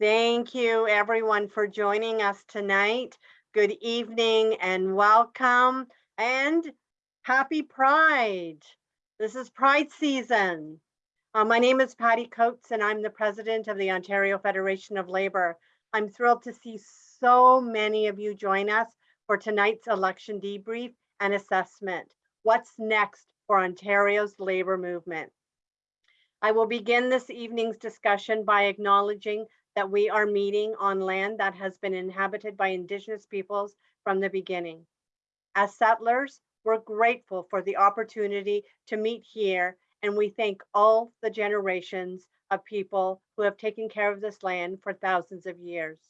Thank you everyone for joining us tonight. Good evening and welcome and happy Pride. This is Pride season. Uh, my name is Patty Coates and I'm the president of the Ontario Federation of Labor. I'm thrilled to see so many of you join us for tonight's election debrief and assessment. What's next for Ontario's labor movement? I will begin this evening's discussion by acknowledging that we are meeting on land that has been inhabited by Indigenous peoples from the beginning. As settlers, we're grateful for the opportunity to meet here and we thank all the generations of people who have taken care of this land for thousands of years.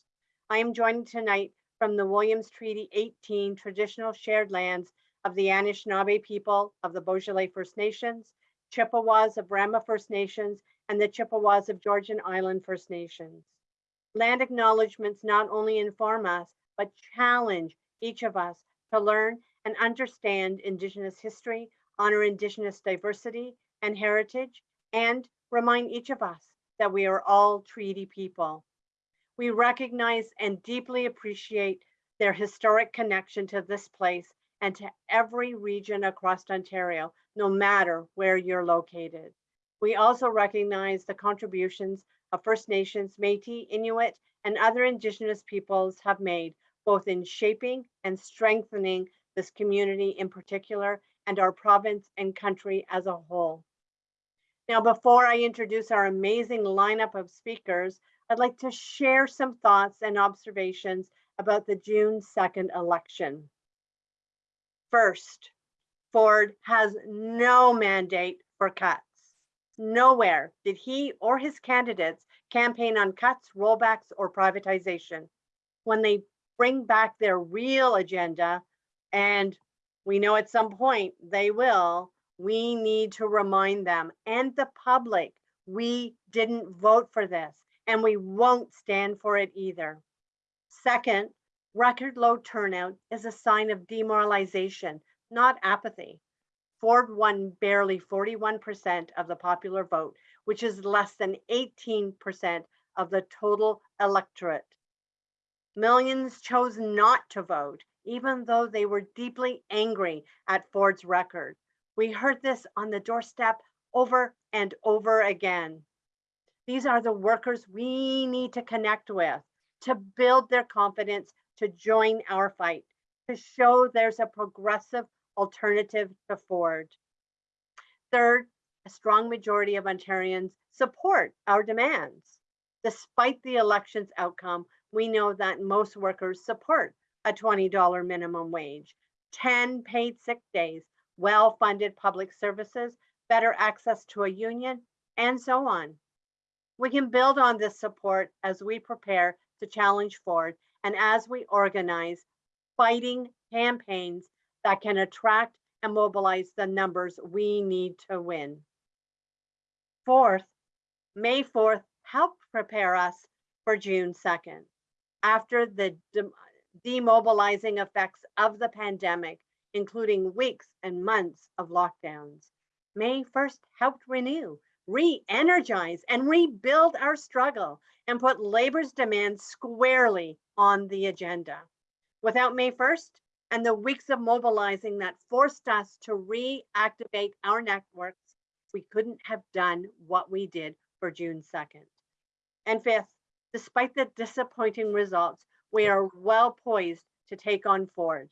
I am joined tonight from the Williams Treaty 18 traditional shared lands of the Anishinaabe people of the Beausoleil First Nations, Chippewas of Rama First Nations, and the Chippewas of Georgina Island First Nations. Land acknowledgements not only inform us, but challenge each of us to learn and understand Indigenous history, honor Indigenous diversity and heritage, and remind each of us that we are all treaty people. We recognize and deeply appreciate their historic connection to this place and to every region across Ontario, no matter where you're located. We also recognize the contributions of First Nations, Métis, Inuit, and other Indigenous peoples have made, both in shaping and strengthening this community in particular, and our province and country as a whole. Now, before I introduce our amazing lineup of speakers, I'd like to share some thoughts and observations about the June 2nd election. First, Ford has no mandate for cuts. Nowhere did he or his candidates campaign on cuts, rollbacks, or privatization. When they bring back their real agenda, and we know at some point they will, we need to remind them and the public, we didn't vote for this and we won't stand for it either. Second, record low turnout is a sign of demoralization, not apathy. Ford won barely 41% of the popular vote, which is less than 18% of the total electorate. Millions chose not to vote, even though they were deeply angry at Ford's record. We heard this on the doorstep over and over again. These are the workers we need to connect with, to build their confidence, to join our fight, to show there's a progressive alternative to Ford. Third, a strong majority of Ontarians support our demands. Despite the election's outcome, we know that most workers support a $20 minimum wage, 10 paid sick days, well-funded public services, better access to a union, and so on. We can build on this support as we prepare to challenge Ford and as we organize fighting campaigns that can attract and mobilize the numbers we need to win. Fourth, May 4th helped prepare us for June 2nd. After the de demobilizing effects of the pandemic, including weeks and months of lockdowns. May 1st helped renew, re-energize, and rebuild our struggle and put labor's demands squarely on the agenda. Without May 1st and the weeks of mobilizing that forced us to reactivate our networks, we couldn't have done what we did for June 2nd. And fifth, despite the disappointing results, we are well poised to take on Ford.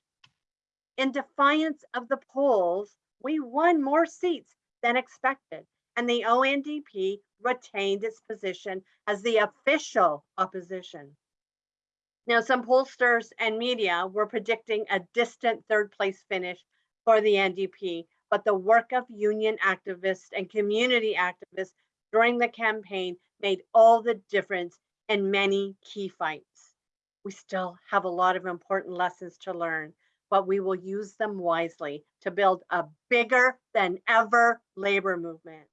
In defiance of the polls, we won more seats than expected, and the ONDP retained its position as the official opposition. Now, some pollsters and media were predicting a distant third place finish for the NDP, but the work of union activists and community activists during the campaign made all the difference in many key fights. We still have a lot of important lessons to learn, but we will use them wisely to build a bigger than ever labor movement.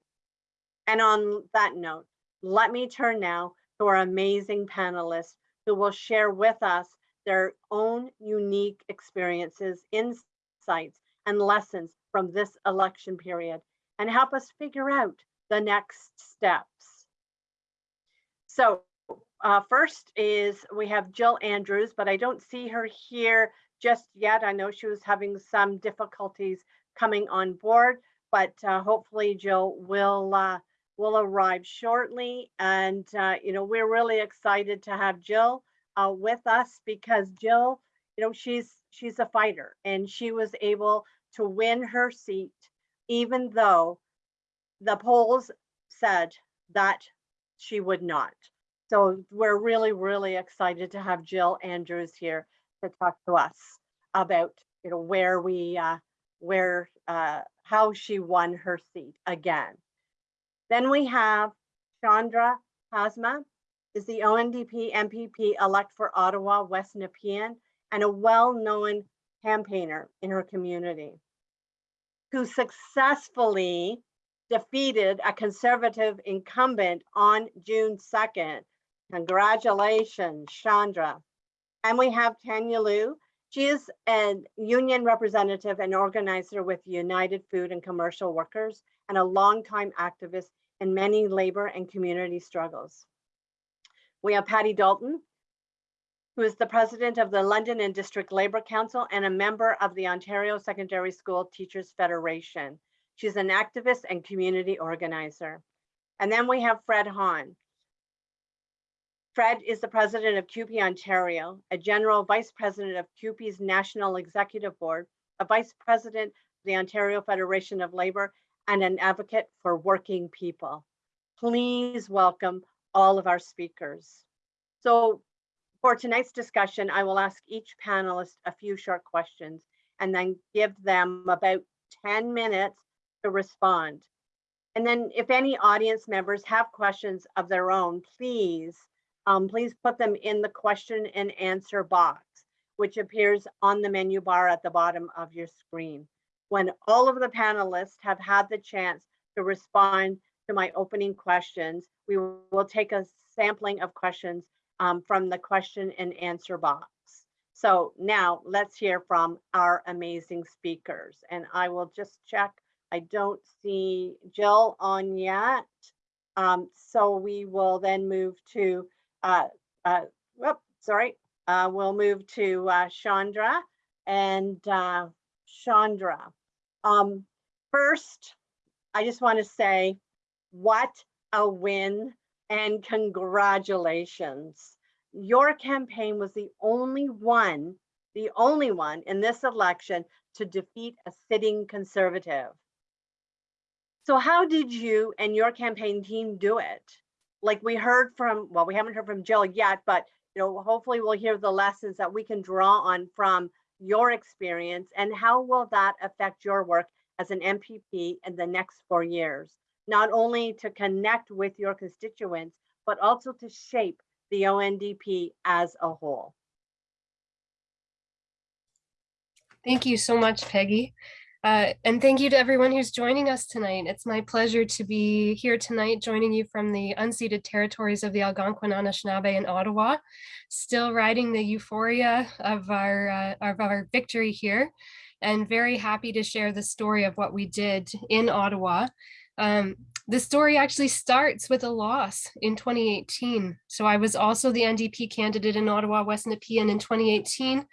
And on that note, let me turn now to our amazing panelists who will share with us their own unique experiences, insights, and lessons from this election period and help us figure out the next steps. So uh, first is we have Jill Andrews, but I don't see her here just yet. I know she was having some difficulties coming on board, but uh, hopefully Jill will uh, will arrive shortly. And uh, you know, we're really excited to have Jill uh, with us because Jill, you know, she's she's a fighter and she was able to win her seat, even though the polls said that she would not. So we're really, really excited to have Jill Andrews here to talk to us about, you know, where we, uh, where, uh, how she won her seat again. Then we have Chandra Pasma is the ONDP MPP elect for Ottawa West Nepean and a well-known campaigner in her community who successfully defeated a conservative incumbent on June 2nd. Congratulations, Chandra. And we have Tanya Liu. She is a union representative and organizer with United Food and Commercial Workers and a longtime activist in many labor and community struggles. We have Patty Dalton, who is the president of the London and District Labour Council and a member of the Ontario Secondary School Teachers Federation. She's an activist and community organizer. And then we have Fred Hahn. Fred is the president of CUPE Ontario, a general vice president of CUPE's National Executive Board, a vice president of the Ontario Federation of Labor, and an advocate for working people. Please welcome all of our speakers. So for tonight's discussion, I will ask each panelist a few short questions and then give them about 10 minutes to respond. And then if any audience members have questions of their own, please, um, please put them in the question and answer box, which appears on the menu bar at the bottom of your screen. When all of the panelists have had the chance to respond to my opening questions, we will take a sampling of questions um, from the question and answer box. So now let's hear from our amazing speakers. And I will just check I don't see Jill on yet. Um, so we will then move to, uh, uh, whoop, sorry, uh, we'll move to uh, Chandra and uh, Chandra. Um, first, I just want to say what a win and congratulations. Your campaign was the only one, the only one in this election to defeat a sitting conservative. So how did you and your campaign team do it? Like we heard from, well, we haven't heard from Jill yet, but you know, hopefully we'll hear the lessons that we can draw on from your experience and how will that affect your work as an MPP in the next four years, not only to connect with your constituents, but also to shape the ONDP as a whole. Thank you so much, Peggy. Uh, and thank you to everyone who's joining us tonight. It's my pleasure to be here tonight, joining you from the unceded territories of the Algonquin Anishinaabe in Ottawa, still riding the euphoria of our, uh, of our victory here, and very happy to share the story of what we did in Ottawa. Um, the story actually starts with a loss in 2018. So I was also the NDP candidate in Ottawa, West Nepean in 2018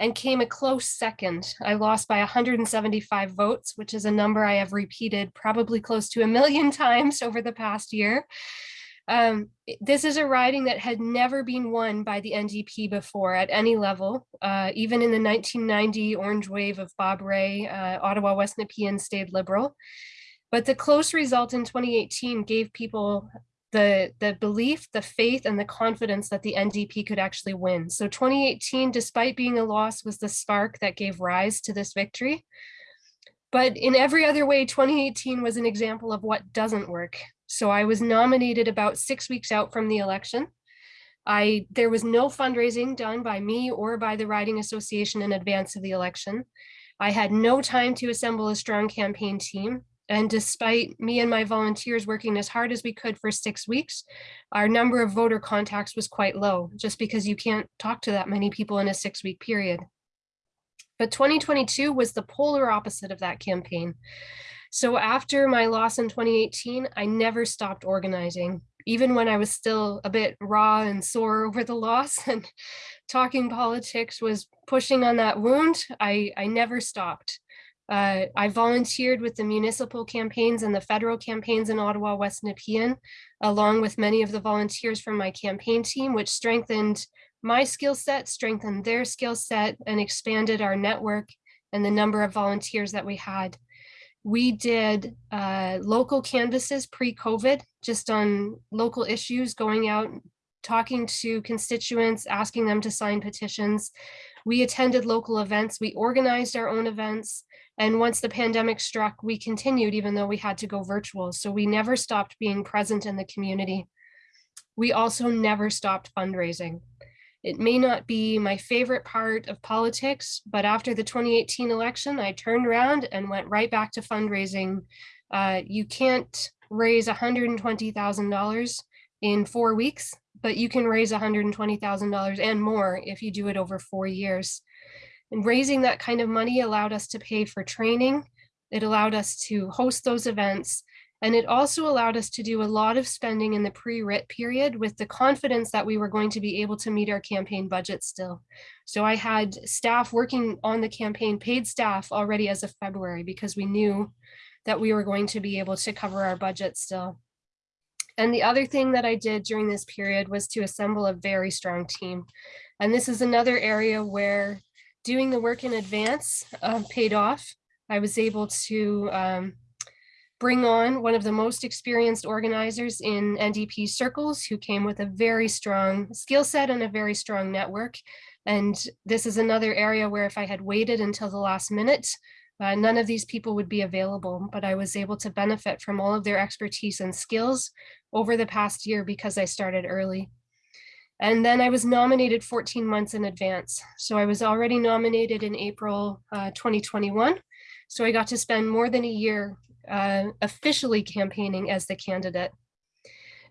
and came a close second. I lost by 175 votes, which is a number I have repeated probably close to a million times over the past year. Um, this is a riding that had never been won by the NDP before at any level. Uh, even in the 1990 orange wave of Bob Rae, uh, Ottawa West Nepean stayed liberal. But the close result in 2018 gave people the, the belief, the faith, and the confidence that the NDP could actually win. So 2018, despite being a loss, was the spark that gave rise to this victory. But in every other way, 2018 was an example of what doesn't work. So I was nominated about six weeks out from the election. I There was no fundraising done by me or by the Riding Association in advance of the election. I had no time to assemble a strong campaign team. And despite me and my volunteers working as hard as we could for six weeks, our number of voter contacts was quite low, just because you can't talk to that many people in a six week period. But 2022 was the polar opposite of that campaign. So after my loss in 2018, I never stopped organizing. even when I was still a bit raw and sore over the loss and talking politics was pushing on that wound, I, I never stopped. Uh, I volunteered with the municipal campaigns and the federal campaigns in Ottawa, West Nepean, along with many of the volunteers from my campaign team, which strengthened my skill set, strengthened their skill set, and expanded our network and the number of volunteers that we had. We did uh, local canvases pre-COVID, just on local issues, going out, talking to constituents, asking them to sign petitions. We attended local events, we organized our own events, and once the pandemic struck, we continued even though we had to go virtual. So we never stopped being present in the community. We also never stopped fundraising. It may not be my favorite part of politics, but after the 2018 election, I turned around and went right back to fundraising. Uh, you can't raise $120,000 in four weeks, but you can raise $120,000 and more if you do it over four years. And raising that kind of money allowed us to pay for training. It allowed us to host those events. And it also allowed us to do a lot of spending in the pre-writ period with the confidence that we were going to be able to meet our campaign budget still. So I had staff working on the campaign, paid staff already as of February because we knew that we were going to be able to cover our budget still. And the other thing that I did during this period was to assemble a very strong team. And this is another area where doing the work in advance uh, paid off. I was able to um, bring on one of the most experienced organizers in NDP circles who came with a very strong skill set and a very strong network. And this is another area where if I had waited until the last minute, uh, none of these people would be available, but I was able to benefit from all of their expertise and skills over the past year because I started early. And then I was nominated 14 months in advance. So I was already nominated in April uh, 2021. So I got to spend more than a year uh, officially campaigning as the candidate.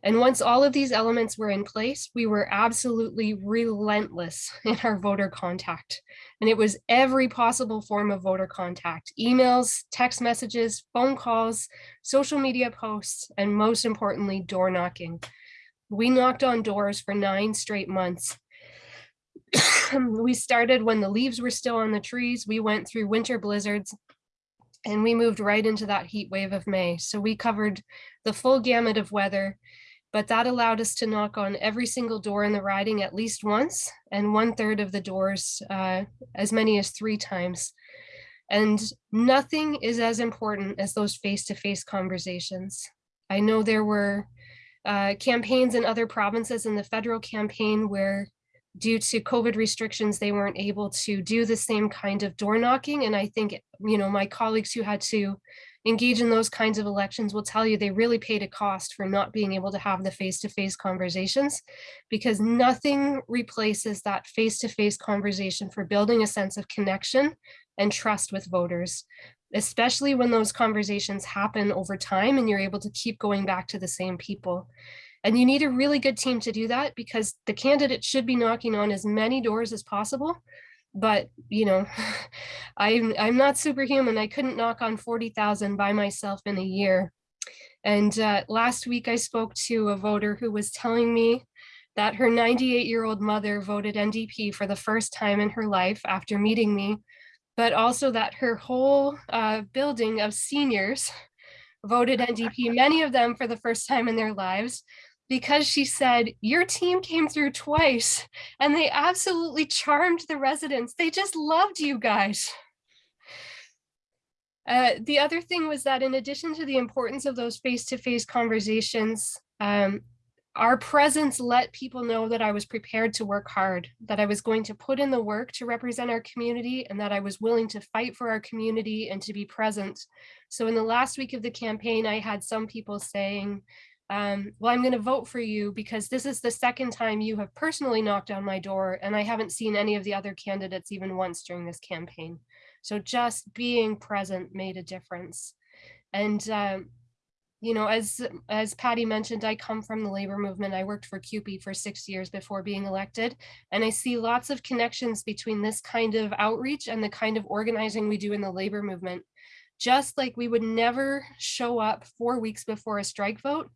And once all of these elements were in place, we were absolutely relentless in our voter contact. And it was every possible form of voter contact, emails, text messages, phone calls, social media posts, and most importantly, door knocking. We knocked on doors for nine straight months. we started when the leaves were still on the trees. We went through winter blizzards and we moved right into that heat wave of May. So we covered the full gamut of weather, but that allowed us to knock on every single door in the riding at least once and one third of the doors, uh, as many as three times. And nothing is as important as those face-to-face -face conversations. I know there were uh, campaigns in other provinces in the federal campaign where due to COVID restrictions, they weren't able to do the same kind of door knocking. And I think, you know, my colleagues who had to engage in those kinds of elections will tell you they really paid a cost for not being able to have the face-to-face -face conversations because nothing replaces that face-to-face -face conversation for building a sense of connection and trust with voters especially when those conversations happen over time and you're able to keep going back to the same people. And you need a really good team to do that because the candidate should be knocking on as many doors as possible. But, you know, I'm, I'm not superhuman. I couldn't knock on 40,000 by myself in a year. And uh, last week I spoke to a voter who was telling me that her 98 year old mother voted NDP for the first time in her life after meeting me but also that her whole uh, building of seniors voted NDP, many of them for the first time in their lives, because she said, your team came through twice and they absolutely charmed the residents. They just loved you guys. Uh, the other thing was that in addition to the importance of those face-to-face -face conversations, um, our presence let people know that I was prepared to work hard, that I was going to put in the work to represent our community and that I was willing to fight for our community and to be present. So in the last week of the campaign, I had some people saying, um, well, I'm going to vote for you because this is the second time you have personally knocked on my door and I haven't seen any of the other candidates even once during this campaign. So just being present made a difference. And um, you know, as as Patty mentioned, I come from the labor movement. I worked for CUPE for six years before being elected, and I see lots of connections between this kind of outreach and the kind of organizing we do in the labor movement. Just like we would never show up four weeks before a strike vote,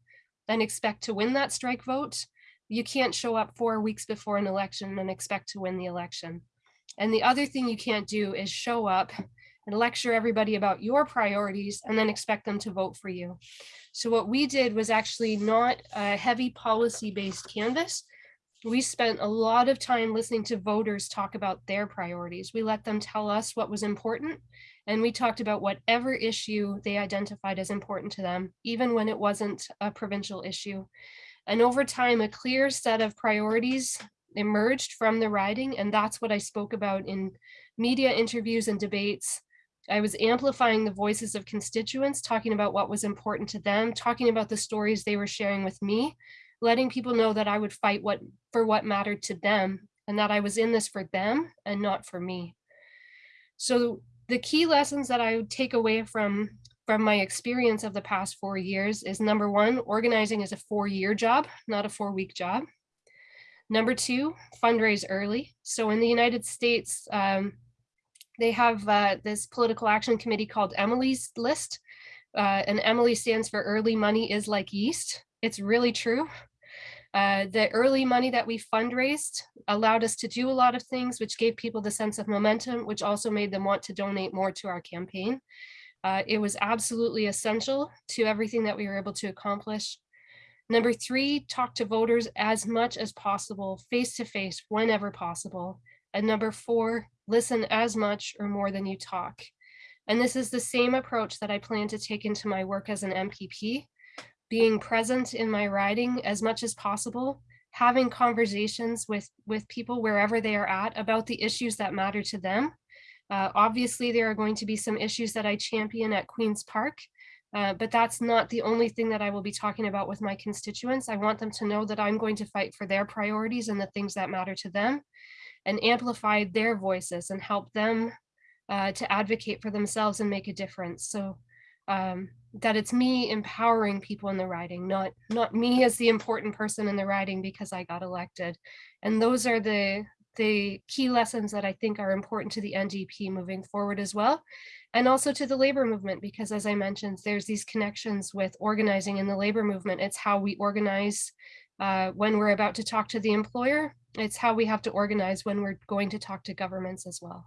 and expect to win that strike vote, you can't show up four weeks before an election and expect to win the election. And the other thing you can't do is show up and lecture everybody about your priorities and then expect them to vote for you. So what we did was actually not a heavy policy-based canvas. We spent a lot of time listening to voters talk about their priorities. We let them tell us what was important and we talked about whatever issue they identified as important to them, even when it wasn't a provincial issue. And over time, a clear set of priorities emerged from the riding, and that's what I spoke about in media interviews and debates. I was amplifying the voices of constituents, talking about what was important to them, talking about the stories they were sharing with me, letting people know that I would fight what for what mattered to them and that I was in this for them and not for me. So the key lessons that I would take away from from my experience of the past four years is number one, organizing is a four year job, not a four week job. Number two, fundraise early. So in the United States, um, they have uh, this political action committee called Emily's List. Uh, and Emily stands for early money is like yeast. It's really true. Uh, the early money that we fundraised allowed us to do a lot of things, which gave people the sense of momentum, which also made them want to donate more to our campaign. Uh, it was absolutely essential to everything that we were able to accomplish. Number three, talk to voters as much as possible, face to face, whenever possible. And number four, listen as much or more than you talk. And this is the same approach that I plan to take into my work as an MPP being present in my riding as much as possible, having conversations with, with people wherever they are at about the issues that matter to them. Uh, obviously, there are going to be some issues that I champion at Queen's Park, uh, but that's not the only thing that I will be talking about with my constituents. I want them to know that I'm going to fight for their priorities and the things that matter to them and amplify their voices and help them uh, to advocate for themselves and make a difference. So um, that it's me empowering people in the riding, not not me as the important person in the riding because I got elected. And those are the the key lessons that I think are important to the NDP moving forward as well. And also to the labor movement, because as I mentioned, there's these connections with organizing in the labor movement. It's how we organize uh, when we're about to talk to the employer. It's how we have to organize when we're going to talk to governments as well.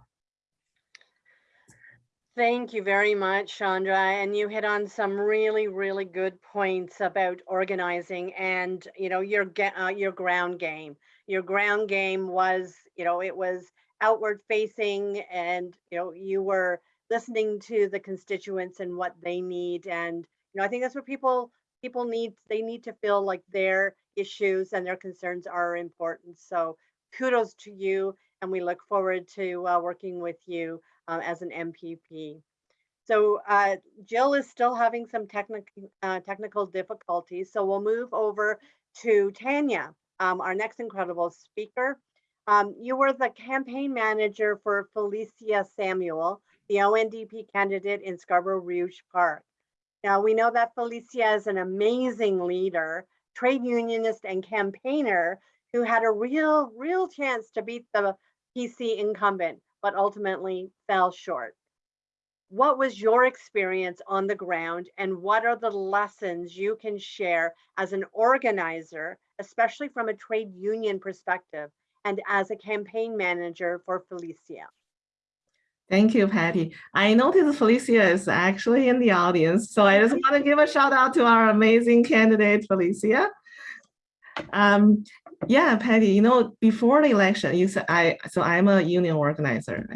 Thank you very much, Chandra. And you hit on some really, really good points about organizing and, you know, your uh, your ground game. Your ground game was, you know, it was outward facing and, you know, you were listening to the constituents and what they need. And, you know, I think that's what people people need. They need to feel like their issues and their concerns are important. So kudos to you. And we look forward to uh, working with you uh, as an MPP. So uh, Jill is still having some technical uh, technical difficulties. So we'll move over to Tanya, um, our next incredible speaker. Um, you were the campaign manager for Felicia Samuel, the ONDP candidate in Scarborough Rouge Park. Now we know that Felicia is an amazing leader, trade unionist and campaigner who had a real, real chance to beat the PC incumbent but ultimately fell short. What was your experience on the ground and what are the lessons you can share as an organizer, especially from a trade union perspective and as a campaign manager for Felicia? Thank you, Patty. I noticed Felicia is actually in the audience, so I just want to give a shout out to our amazing candidate, Felicia. Um, yeah, Patty, you know, before the election, you said I, so I'm a union organizer.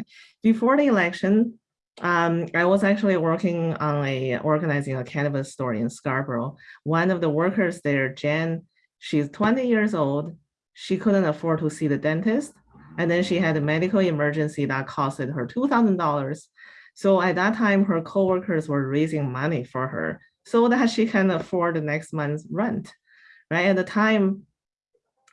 Before the election, um, I was actually working on a organizing a cannabis store in Scarborough. One of the workers there, Jen, she's 20 years old. She couldn't afford to see the dentist. And then she had a medical emergency that costed her $2,000. So at that time, her coworkers were raising money for her so that she can afford the next month's rent, right? At the time,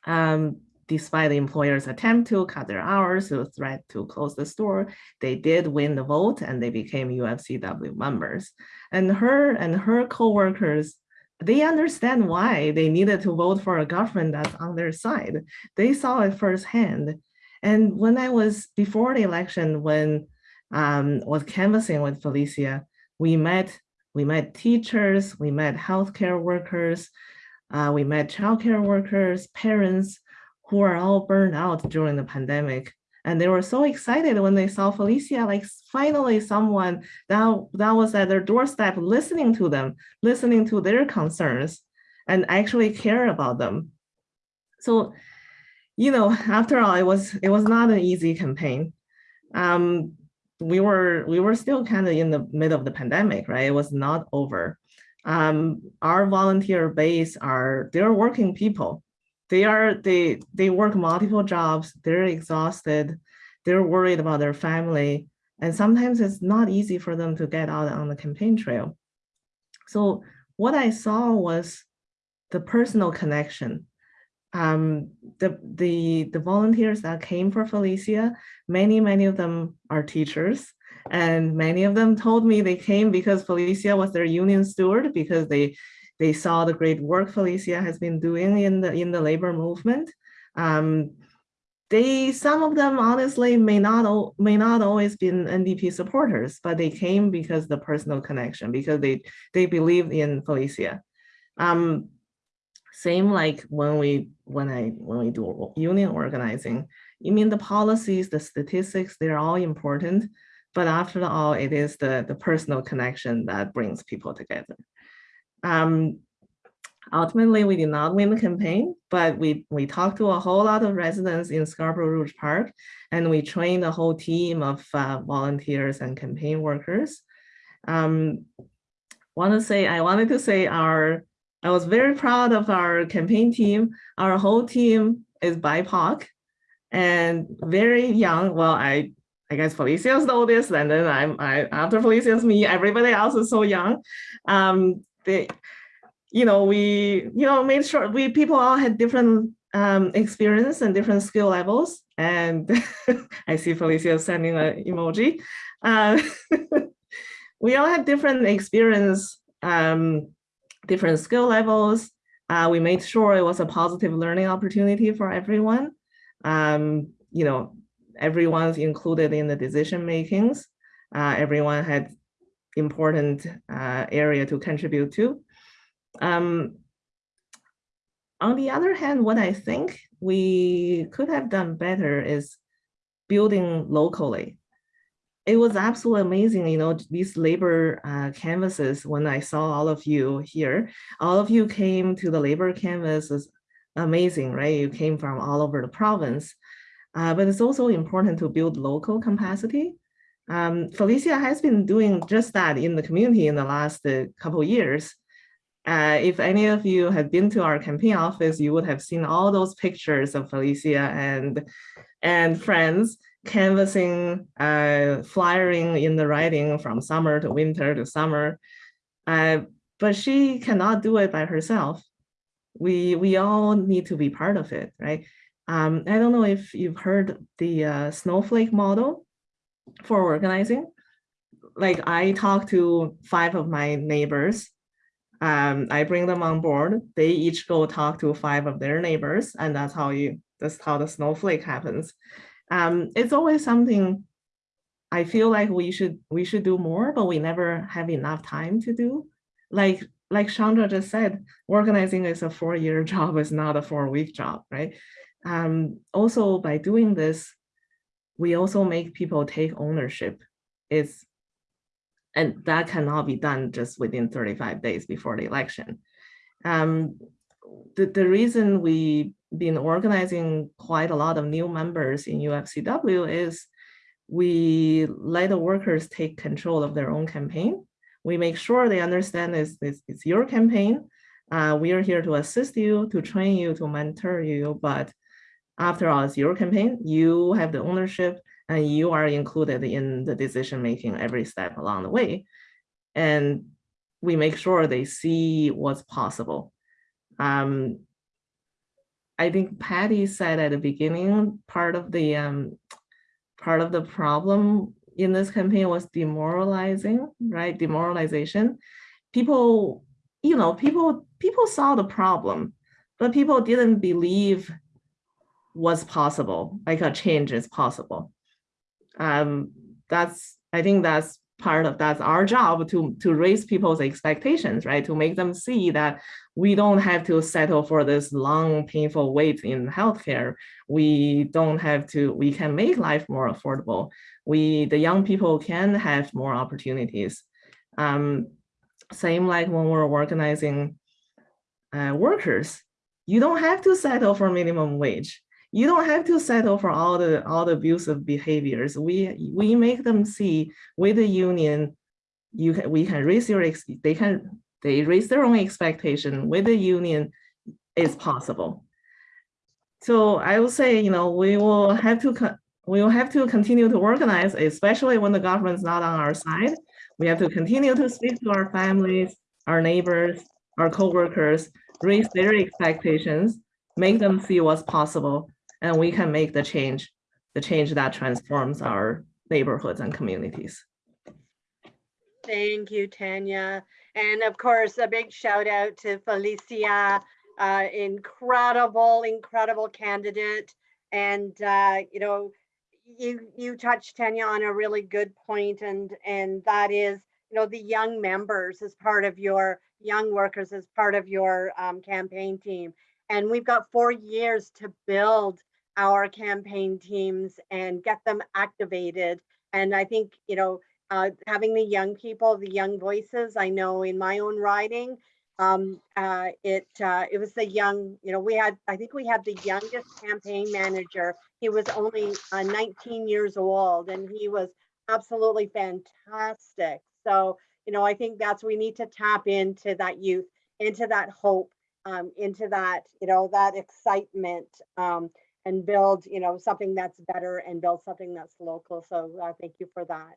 um, despite the employer's attempt to cut their hours, the threat to close the store, they did win the vote and they became UFCW members. And her and her co-workers, they understand why they needed to vote for a government that's on their side. They saw it firsthand. And when I was before the election, when um, was canvassing with Felicia, we met we met teachers, we met healthcare workers, Uh, we met childcare workers, parents who are all burned out during the pandemic. And they were so excited when they saw Felicia, like finally someone that, that was at their doorstep listening to them, listening to their concerns and actually care about them. So, you know, after all, it was it was not an easy campaign. Um, we were we were still kind of in the middle of the pandemic, right? It was not over. Um, our volunteer base are they're working people. They are they they work multiple jobs. They're exhausted. They're worried about their family, and sometimes it's not easy for them to get out on the campaign trail. So what I saw was the personal connection. Um, the, the, the volunteers that came for Felicia, many, many of them are teachers. And many of them told me they came because Felicia was their union steward because they, they saw the great work Felicia has been doing in the, in the labor movement. Um, they, some of them honestly may not, may not always been NDP supporters, but they came because the personal connection, because they, they believed in Felicia. Um, same like when we when I when we do union organizing, you mean the policies, the statistics, they're all important. But after all, it is the, the personal connection that brings people together. Um, ultimately, we did not win the campaign, but we, we talked to a whole lot of residents in Scarborough Rouge Park, and we trained a whole team of uh, volunteers and campaign workers. Um, want to say, I wanted to say our I was very proud of our campaign team. Our whole team is BIPOC and very young. Well, I I guess Felicia's the oldest, and then I'm I after Felicia's me, everybody else is so young. Um, they, you know, we you know made sure we people all had different um, experience and different skill levels. And I see Felicia sending an emoji. Uh, we all had different experience um, different skill levels. Uh, we made sure it was a positive learning opportunity for everyone. Um, you know, everyone's included in the decision makings. Uh, everyone had important uh, area to contribute to. Um, on the other hand, what I think we could have done better is building locally it was absolutely amazing, you know, these labor uh, canvases, when I saw all of you here, all of you came to the labor canvas is amazing, right? You came from all over the province. Uh, but it's also important to build local capacity. Um, Felicia has been doing just that in the community in the last uh, couple years. Uh, if any of you had been to our campaign office, you would have seen all those pictures of Felicia and, and friends canvassing, uh, flyering in the riding from summer to winter to summer. Uh, but she cannot do it by herself. We, we all need to be part of it, right? Um, I don't know if you've heard the uh, snowflake model for organizing. Like I talk to five of my neighbors. Um, I bring them on board. They each go talk to five of their neighbors, and that's how you that's how the snowflake happens um, it's always something I feel like we should we should do more, but we never have enough time to do. Like like Chandra just said, organizing is a four-year job, it's not a four-week job, right? Um, also, by doing this, we also make people take ownership. It's and that cannot be done just within 35 days before the election. Um, the, the reason we've been organizing quite a lot of new members in UFCW is we let the workers take control of their own campaign. We make sure they understand it's, it's, it's your campaign. Uh, we are here to assist you, to train you, to mentor you, but after all, it's your campaign. You have the ownership and you are included in the decision making every step along the way. And we make sure they see what's possible. Um, I think Patty said at the beginning, part of the um, part of the problem in this campaign was demoralizing, right? Demoralization. People, you know, people people saw the problem, but people didn't believe was possible, like a change is possible. Um, that's I think that's part of that's our job to to raise people's expectations, right? To make them see that we don't have to settle for this long, painful wait in healthcare. We don't have to, we can make life more affordable. We, the young people can have more opportunities. Um, same like when we're organizing uh, workers, you don't have to settle for minimum wage. You don't have to settle for all the all the abusive behaviors. We we make them see with the union, you can we can raise your they can they raise their own expectation with the union is possible. So I will say, you know, we will have to we will have to continue to organize, especially when the government's not on our side. We have to continue to speak to our families, our neighbors, our coworkers, raise their expectations, make them see what's possible, and we can make the change, the change that transforms our neighborhoods and communities. Thank you, Tanya. And of course, a big shout out to Felicia, uh, incredible, incredible candidate. And, uh, you know, you, you touched Tanya on a really good point and, and that is, you know, the young members as part of your, young workers as part of your um, campaign team. And we've got four years to build our campaign teams and get them activated. And I think, you know, uh, having the young people, the young voices. I know in my own riding, um, uh, it uh, it was the young. You know, we had I think we had the youngest campaign manager. He was only uh, 19 years old, and he was absolutely fantastic. So you know, I think that's we need to tap into that youth, into that hope, um, into that you know that excitement. Um, and build, you know, something that's better and build something that's local. So uh, thank you for that.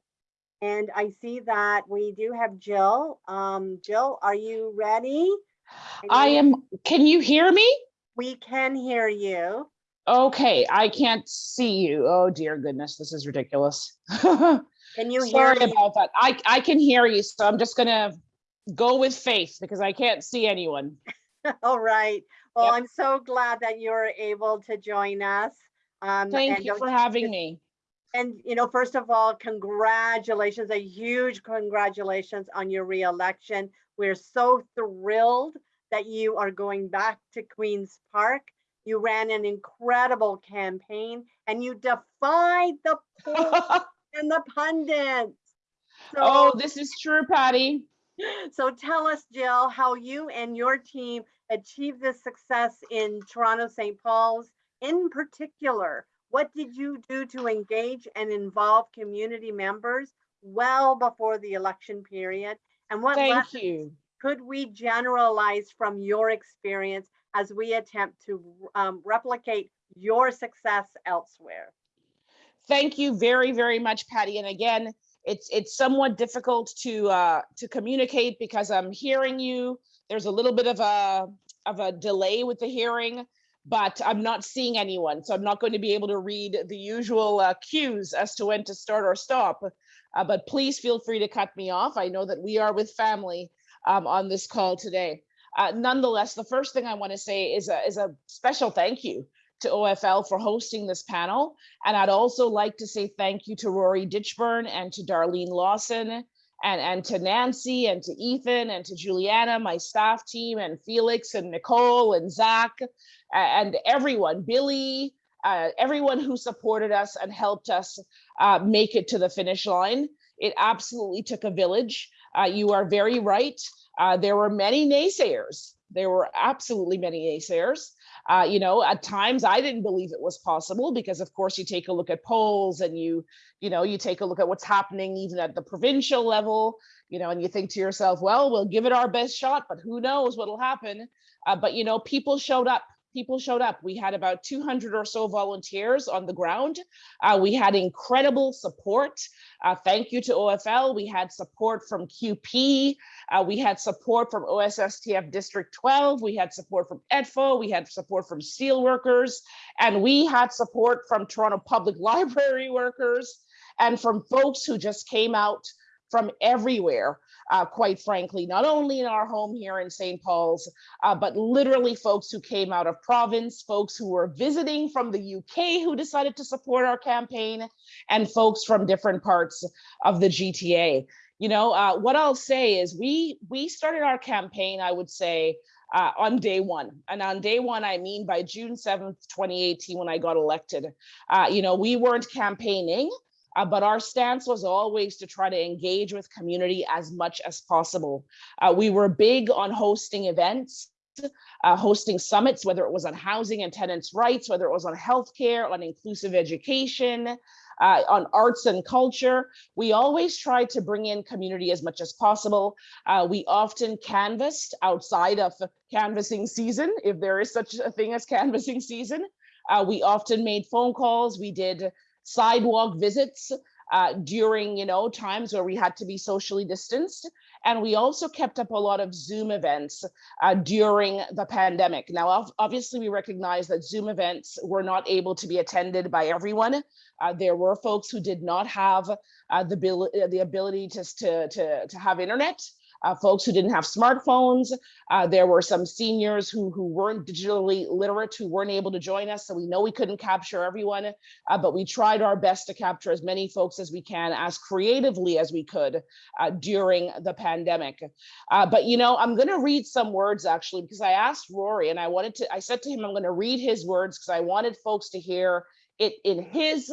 And I see that we do have Jill. Um, Jill, are you ready? Are I you- am, can you hear me? We can hear you. Okay, I can't see you. Oh dear goodness, this is ridiculous. Sorry Can you hear me? about that. I, I can hear you, so I'm just gonna go with faith because I can't see anyone. All right. Well, Yep. I'm so glad that you're able to join us. Um, Thank you for having me. And, you know, first of all, congratulations, a huge congratulations on your reelection. We're so thrilled that you are going back to Queen's Park. You ran an incredible campaign and you defied the polls and the pundits. Oh, this is true, Patty. so tell us, Jill, how you and your team achieved this success in Toronto St. Paul's in particular. What did you do to engage and involve community members well before the election period? And what Thank lessons you. could we generalize from your experience as we attempt to um, replicate your success elsewhere? Thank you very, very much, Patty. And again, it's it's somewhat difficult to uh, to communicate because I'm hearing you. There's a little bit of a of a delay with the hearing, but I'm not seeing anyone, so I'm not going to be able to read the usual uh, cues as to when to start or stop. Uh, but please feel free to cut me off. I know that we are with family um, on this call today. Uh, nonetheless, the first thing I want to say is a is a special thank you to OFL for hosting this panel. And I'd also like to say thank you to Rory Ditchburn and to Darlene Lawson and, and to Nancy and to Ethan and to Juliana, my staff team, and Felix and Nicole and Zach and everyone, Billy, uh, everyone who supported us and helped us uh, make it to the finish line. It absolutely took a village. Uh, you are very right. Uh, there were many naysayers. There were absolutely many naysayers. Uh, you know, at times I didn't believe it was possible because, of course, you take a look at polls and you, you know, you take a look at what's happening even at the provincial level, you know, and you think to yourself, well, we'll give it our best shot, but who knows what'll happen. Uh, but, you know, people showed up. People showed up. We had about 200 or so volunteers on the ground. Uh, we had incredible support. Uh, thank you to OFL. We had support from CUPE. Uh, we had support from OSSTF District 12. We had support from ETFO. We had support from steelworkers. And we had support from Toronto Public Library workers and from folks who just came out from everywhere, uh, quite frankly, not only in our home here in St. Paul's, uh, but literally folks who came out of province, folks who were visiting from the UK who decided to support our campaign, and folks from different parts of the GTA you know uh, what i'll say is we we started our campaign i would say uh, on day one. And on day one, I mean by June 7th, 2018, when I got elected. Uh, you know, we weren't campaigning, uh, but our stance was always to try to engage with community as much as possible. Uh, we were big on hosting events, uh, hosting summits, whether it was on housing and tenants' rights, whether it was on healthcare, on inclusive education, uh, on arts and culture. We always tried to bring in community as much as possible. Uh, we often canvassed outside of canvassing season, if there is such a thing as canvassing season. Uh, we often made phone calls. We did sidewalk visits uh, during, you know, times where we had to be socially distanced. And we also kept up a lot of Zoom events uh, during the pandemic. Now, obviously, we recognize that Zoom events were not able to be attended by everyone. Uh, there were folks who did not have uh, the, uh, the ability to, to, to, to have internet. Uh, folks who didn't have smartphones. Uh, there were some seniors who, who weren't digitally literate who weren't able to join us. So we know we couldn't capture everyone, uh, but we tried our best to capture as many folks as we can as creatively as we could uh, during the pandemic. Uh, but you know, I'm gonna read some words actually, because I asked Rory and I wanted to, I said to him, I'm gonna read his words because I wanted folks to hear it in his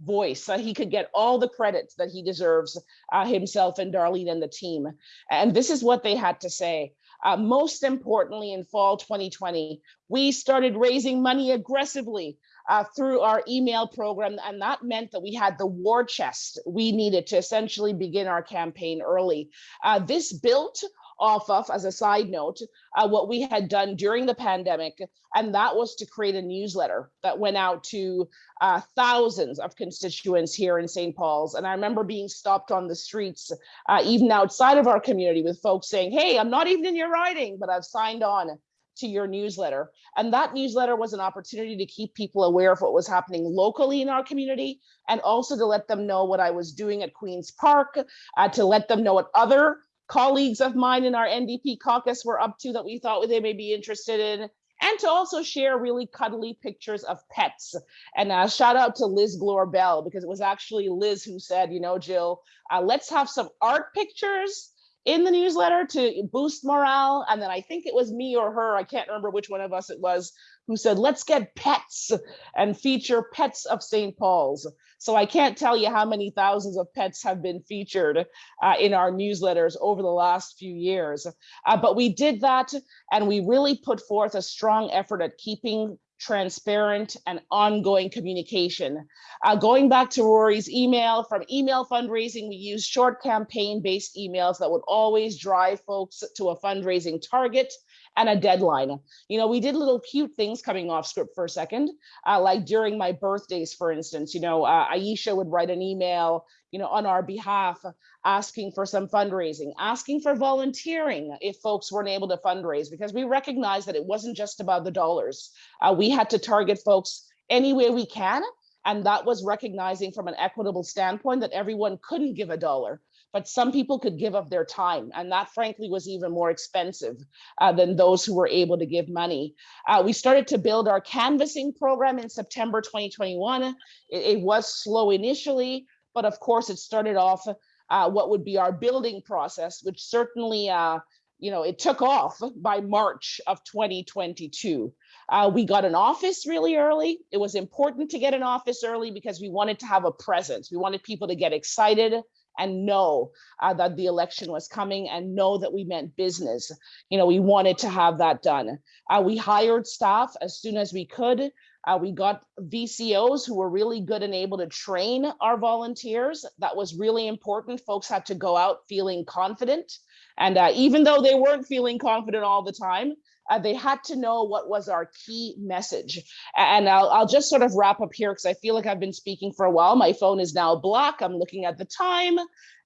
voice so he could get all the credit that he deserves uh, himself and Darlene and the team. And this is what they had to say. Uh, most importantly, in fall 2020, we started raising money aggressively uh, through our email program. And that meant that we had the war chest we needed to essentially begin our campaign early. Uh, this built off of, as a side note, uh, what we had done during the pandemic, and that was to create a newsletter that went out to uh, thousands of constituents here in St. Paul's. And I remember being stopped on the streets, uh, even outside of our community, with folks saying, "Hey, I'm not even in your riding, but I've signed on." to your newsletter. And that newsletter was an opportunity to keep people aware of what was happening locally in our community and also to let them know what I was doing at Queen's Park, uh, to let them know what other colleagues of mine in our NDP caucus were up to that we thought they may be interested in, and to also share really cuddly pictures of pets. And uh, shout out to Liz Glore Bell, because it was actually Liz who said, you know, Jill, uh, let's have some art pictures in the newsletter to boost morale. And then I think it was me or her, I can't remember which one of us it was, who said, let's get pets and feature pets of St. Paul's. So I can't tell you how many thousands of pets have been featured uh, in our newsletters over the last few years. Uh, but we did that and we really put forth a strong effort at keeping transparent and ongoing communication. Uh, going back to Rory's email, from email fundraising, we used short campaign-based emails that would always drive folks to a fundraising target and a deadline. You know, we did little cute things coming off script for a second, uh, like during my birthdays, for instance, you know, uh, Aisha would write an email, you know, on our behalf, asking for some fundraising, asking for volunteering if folks weren't able to fundraise, because we recognized that it wasn't just about the dollars. Uh, we had to target folks any way we can. And that was recognizing from an equitable standpoint that everyone couldn't give a dollar but some people could give up their time. And that frankly was even more expensive uh, than those who were able to give money. Uh, we started to build our canvassing program in September 2021. It, it was slow initially, but of course it started off uh, what would be our building process, which certainly uh, you know, it took off by March of 2022. Uh, we got an office really early. It was important to get an office early because we wanted to have a presence. We wanted people to get excited and know uh, that the election was coming and know that we meant business. You know, we wanted to have that done. Uh, we hired staff as soon as we could. Uh, we got VCOs who were really good and able to train our volunteers. That was really important. Folks had to go out feeling confident. And uh, even though they weren't feeling confident all the time, uh, they had to know what was our key message. And I'll, I'll just sort of wrap up here because I feel like I've been speaking for a while. My phone is now black. I'm looking at the time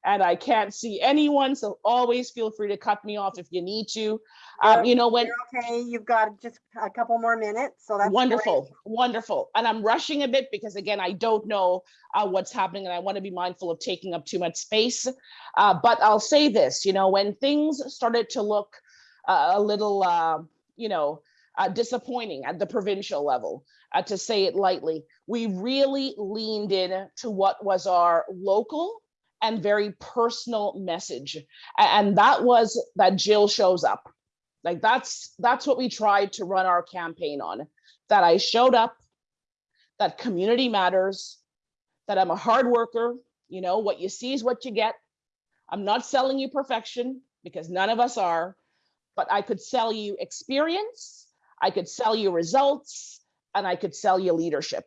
and I can't see anyone. So always feel free to cut me off if you need to. Um, you know, when You're okay, you've got just a couple more minutes, so that's great. wonderful, wonderful. And I'm rushing a bit because again, I don't know uh, what's happening and I want to be mindful of taking up too much space. Uh, but I'll say this, you know, when things started to look uh, a little, uh, you know, uh, disappointing at the provincial level, uh, to say it lightly. We really leaned in to what was our local and very personal message. And that was that Jill shows up. Like that's that's what we tried to run our campaign on. That I showed up, that community matters, that I'm a hard worker, you know, what you see is what you get. I'm not selling you perfection because none of us are, but I could sell you experience, I could sell you results, and I could sell you leadership.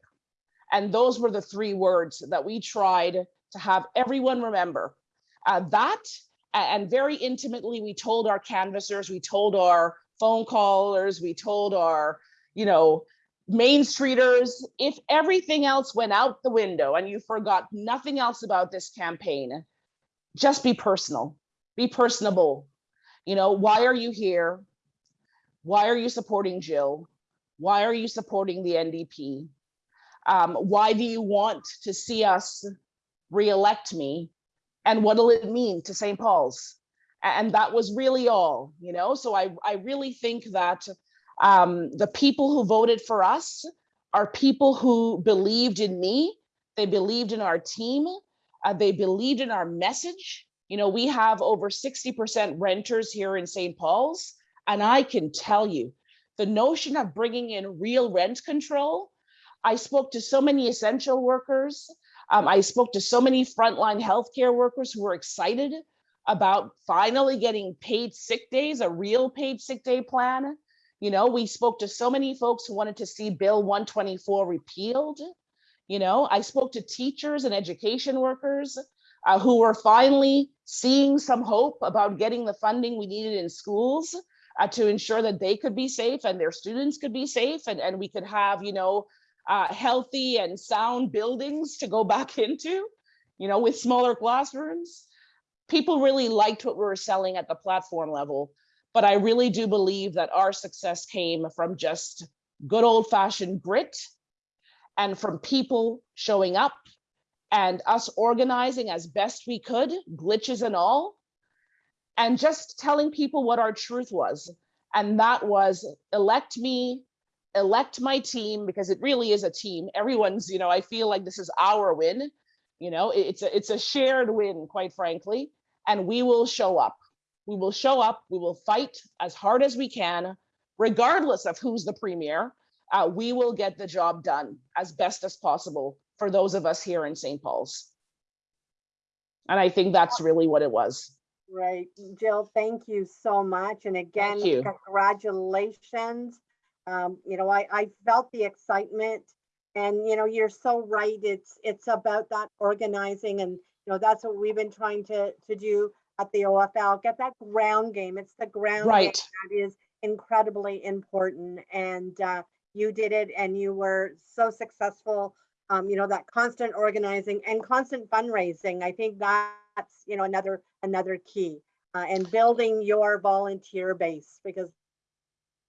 And those were the three words that we tried to have everyone remember. Uh, that and very intimately, we told our canvassers, we told our phone callers, we told our, you know, Main Streeters, if everything else went out the window and you forgot nothing else about this campaign, just be personal, be personable. You know, why are you here? Why are you supporting Jill? Why are you supporting the NDP? Um, why do you want to see us reelect me? And what'll it mean to St. Paul's? And that was really all, you know? So I, I really think that um, the people who voted for us are people who believed in me. They believed in our team. uh, they believed in our message. You know, we have over 60% renters here in St. Paul's. And I can tell you, the notion of bringing in real rent control, I spoke to so many essential workers. Um, I spoke to so many frontline healthcare workers who were excited about finally getting paid sick days, a real paid sick day plan. You know, we spoke to so many folks who wanted to see Bill 124 repealed. You know, I spoke to teachers and education workers uh, who were finally seeing some hope about getting the funding we needed in schools uh, to ensure that they could be safe and their students could be safe and, and we could have, you know, uh, healthy and sound buildings to go back into, you know, with smaller classrooms. People really liked what we were selling at the platform level, but I really do believe that our success came from just good old fashioned grit and from people showing up and us organizing as best we could, glitches and all, and just telling people what our truth was. And that was elect me, elect my team, because it really is a team. Everyone's, you know, I feel like this is our win. You know, it's a, it's a shared win, quite frankly, and we will show up. We will show up, we will fight as hard as we can, regardless of who's the premier. Uh, we will get the job done as best as possible for those of us here in St. Paul's. And I think that's really what it was. Right, Jill, thank you so much. And again, congratulations. Um, you know, I, I felt the excitement and, you know, you're so right. It's, it's about that organizing and, you know, that's what we've been trying to, to do at the OFL, get that ground game. It's the ground game Right. that is incredibly important. And, uh, you did it and you were so successful. Um, you know, that constant organizing and constant fundraising. I think that's, you know, another, another key. Uh, and building your volunteer base because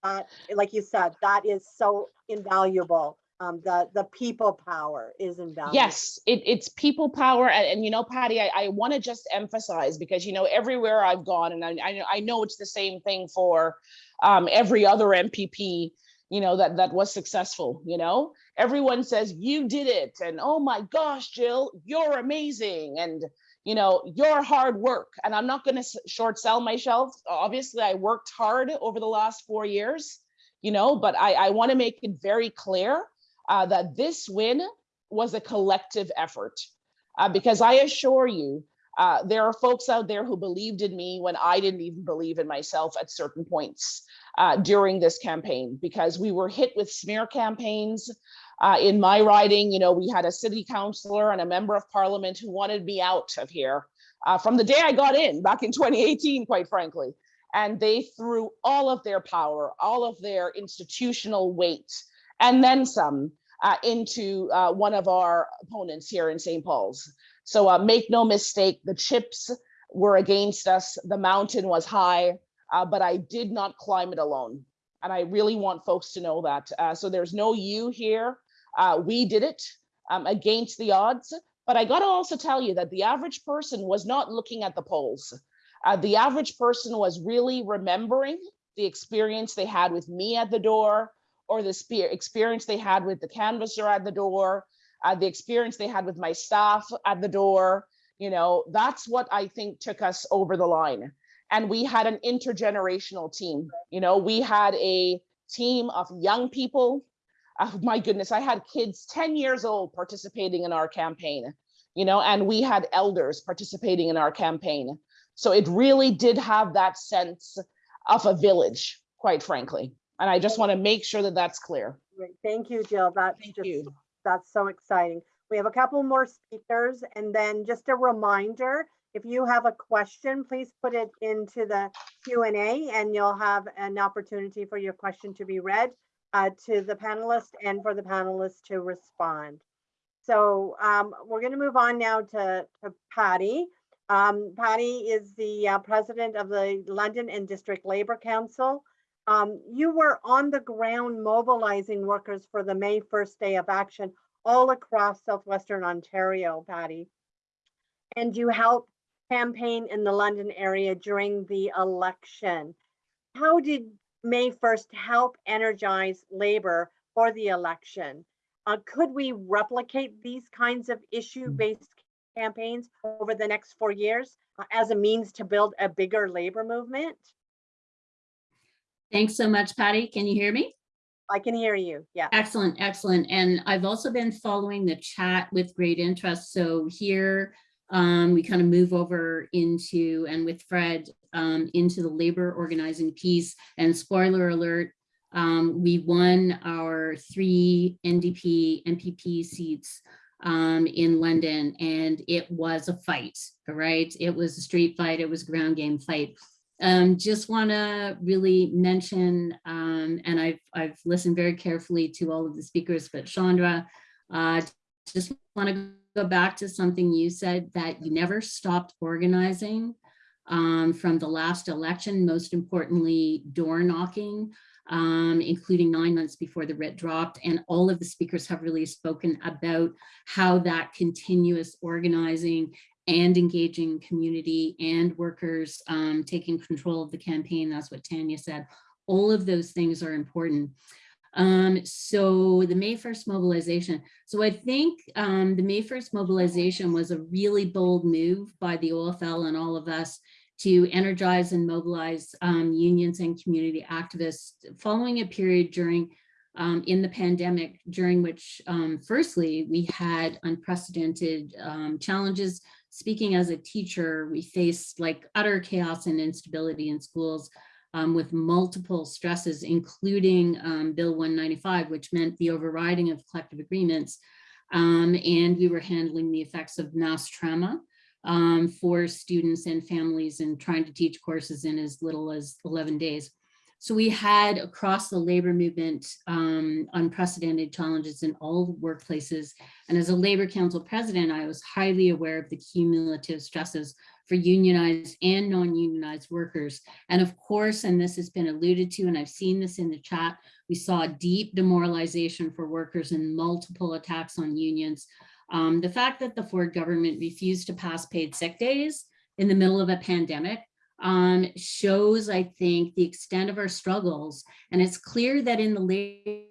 that, like you said, that is so invaluable. Um, the, the people power is invaluable. Yes, it, it's people power. And, and you know, Patty, I, I want to just emphasize because, you know, everywhere I've gone, and I, I, know- I know it's the same thing for um, every other MPP, you know, that, that was successful, you know? Everyone says, you did it. And oh my gosh, Jill, you're amazing. And, you know, your hard work. And I'm not going to short sell myself. Obviously, I worked hard over the last four years, you know, but I, I want to make it very clear uh, that this win was a collective effort. Uh, because I assure you, uh, there are folks out there who believed in me when I didn't even believe in myself at certain points uh, during this campaign, because we were hit with smear campaigns. Uh, in my riding, you know, we had a city councillor and a member of parliament who wanted me out of here uh, from the day I got in back in 2018, quite frankly. And they threw all of their power, all of their institutional weight, and then some uh, into uh, one of our opponents here in St. Paul's. So uh, make no mistake, the chips were against us. The mountain was high, uh, but I did not climb it alone. And I really want folks to know that. So there's no you here. Uh, we did it um, against the odds. But I got to also tell you that the average person was not looking at the polls. Uh, the average person was really remembering the experience they had with me at the door, or the experience they had with the canvasser at the door, uh, the experience they had with my staff at the door. You know, that's what I think took us over the line. and we had an intergenerational team. You know, we had a team of young people. Oh my goodness, I had kids 10 years old participating in our campaign, you know, and we had elders participating in our campaign. So it really did have that sense of a village, quite frankly. And I just want to make sure that that's clear. Great. Thank you, Jill. That's Thank just, you. that's so exciting. We have a couple more speakers and then just a reminder, if you have a question, please put it into the Q and A and you'll have an opportunity for your question to be read uh, to the panelists and for the panelists to respond. So um, we're going to move on now to, to Patty. Um, Patty is the uh, president of the London and District Labor Council. Um, you were on the ground mobilizing workers for the May 1st day of action all across Southwestern Ontario, Patty. And you helped campaign in the London area during the election. How did May 1st help energize labor for the election? Uh, could we replicate these kinds of issue-based campaigns over the next four years uh, as a means to build a bigger labor movement? Thanks so much, Patty. Can you hear me? I can hear you. Yeah. Excellent, excellent. And I've also been following the chat with great interest. So here um, we kind of move over into, and with Fred, um, into the labor organizing piece. And spoiler alert, um, we won our three NDP MPP seats um, in London, and it was a fight, all right? It was a street fight, it was a ground game fight. Um, just want to really mention, um, and I've, I've listened very carefully to all of the speakers, but Chandra, uh, just want to go back to something you said that you never stopped organizing um, from the last election, most importantly, door knocking, um, including nine months before the writ dropped. And all of the speakers have really spoken about how that continuous organizing and engaging community and workers um, taking control of the campaign. That's what Tanya said. All of those things are important. Um, so the May 1st mobilization. So I think um, the May 1st mobilization was a really bold move by the OFL and all of us to energize and mobilize um, unions and community activists following a period during um, in the pandemic during which um, firstly we had unprecedented um, challenges speaking as a teacher, we faced like utter chaos and instability in schools um, with multiple stresses, including um, Bill 195, which meant the overriding of collective agreements. And we were handling the effects of mass trauma um, for students and families and trying to teach courses in as little as 11 days. So we had across the labor movement um, unprecedented challenges in all workplaces. And as a labor council president, I was highly aware of the cumulative stresses for unionized and non-unionized workers. And of course, and this has been alluded to, and I've seen this in the chat, we saw deep demoralization for workers and multiple attacks on unions. Um, the fact that the Ford government refused to pass paid sick days in the middle of a pandemic um, shows, I think, the extent of our struggles. And it's clear that in the labor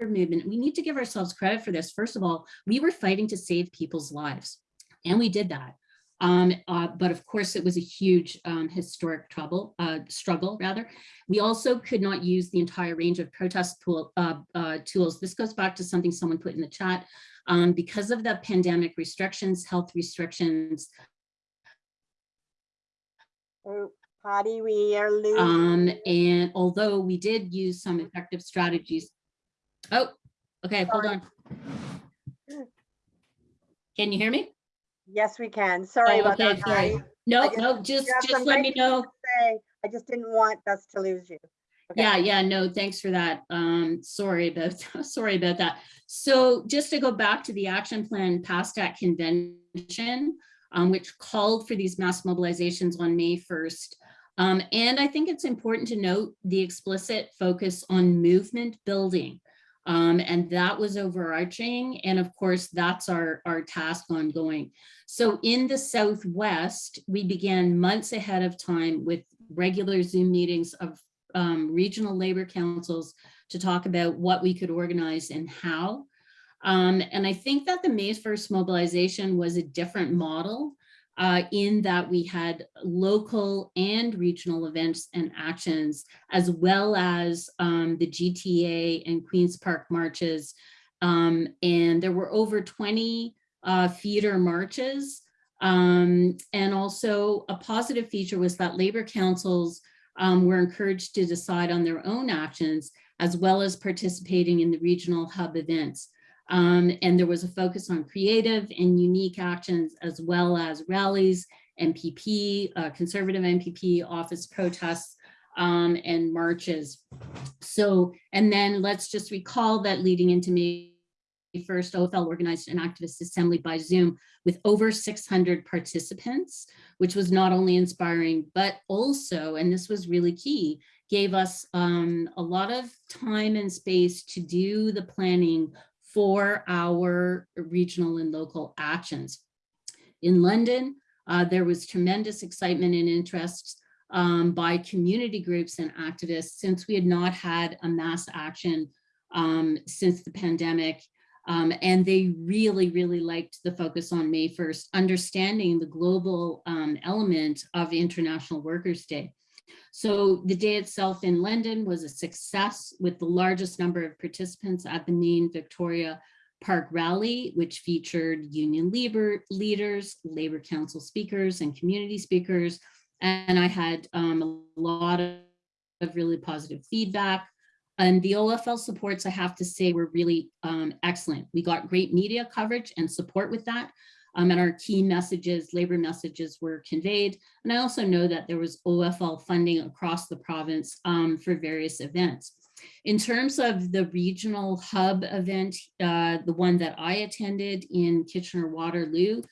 movement, we need to give ourselves credit for this. First of all, we were fighting to save people's lives, and we did that. Um, uh, but of course, it was a huge um, historic trouble, uh, struggle, rather. We also could not use the entire range of protest tool, uh, uh tools. This goes back to something someone put in the chat. Um, because of the pandemic restrictions, health restrictions. Oh, Patty, we are losing. Um, and although we did use some effective strategies. Oh, okay, hold on. Can you hear me? Yes, we can. Sorry Oh, about that. okay, sorry. No, just- no, just, just let me know. Say, I just didn't want us to lose you. Okay. Yeah, yeah, no, thanks for that. Um, sorry about, sorry about that. So just to go back to the action plan passed at convention, um, which called for these mass mobilizations on May 1st. Um, and I think it's important to note the explicit focus on movement building. Um, and that was overarching. And of course, that's our, our task ongoing. So in the Southwest, we began months ahead of time with regular Zoom meetings of um, regional labor councils to talk about what we could organize and how. Um, and I think that the May 1st mobilization was a different model uh, in that we had local and regional events and actions, as well as um, the GTA and Queen's Park marches. Um, and there were over 20 uh, feeder marches. Um, and also a positive feature was that labor councils um, were encouraged to decide on their own actions, as well as participating in the regional hub events. Um, and there was a focus on creative and unique actions as well as rallies, MPP, uh, conservative MPP office protests, um, and marches. So, and then let's just recall that leading into May 1st, OFL organized an activist assembly by Zoom with over 600 participants, which was not only inspiring, but also, and this was really key, gave us um, a lot of time and space to do the planning for our regional and local actions. In London, uh, there was tremendous excitement and interest um, by community groups and activists since we had not had a mass action um, since the pandemic. Um, and they really, really liked the focus on May 1st, understanding the global um, element of International Workers' Day. So the day itself in London was a success with the largest number of participants at the main Victoria Park rally, which featured union labor leaders, labor council speakers and community speakers. And I had um, a lot of, really positive feedback. And the OFL supports, I have to say, were really um, excellent. We got great media coverage and support with that. Um, and our key messages, labor messages were conveyed. And I also know that there was OFL funding across the province um, for various events. In terms of the regional hub event, uh, the one that I attended in Kitchener-Waterloo,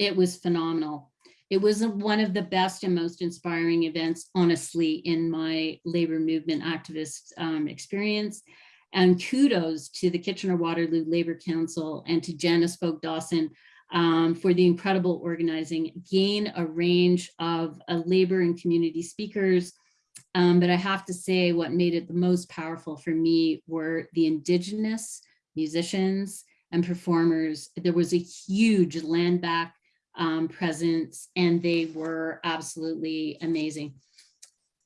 it was phenomenal. It was one of the best and most inspiring events, honestly, in my labor movement activist um, experience. And kudos to the Kitchener-Waterloo Labor Council and to Janice Folk Dawson um, for the incredible organizing, gain a range of uh, labor and community speakers. Um, but I have to say what made it the most powerful for me were the indigenous musicians and performers. There was a huge land back um, presence and they were absolutely amazing.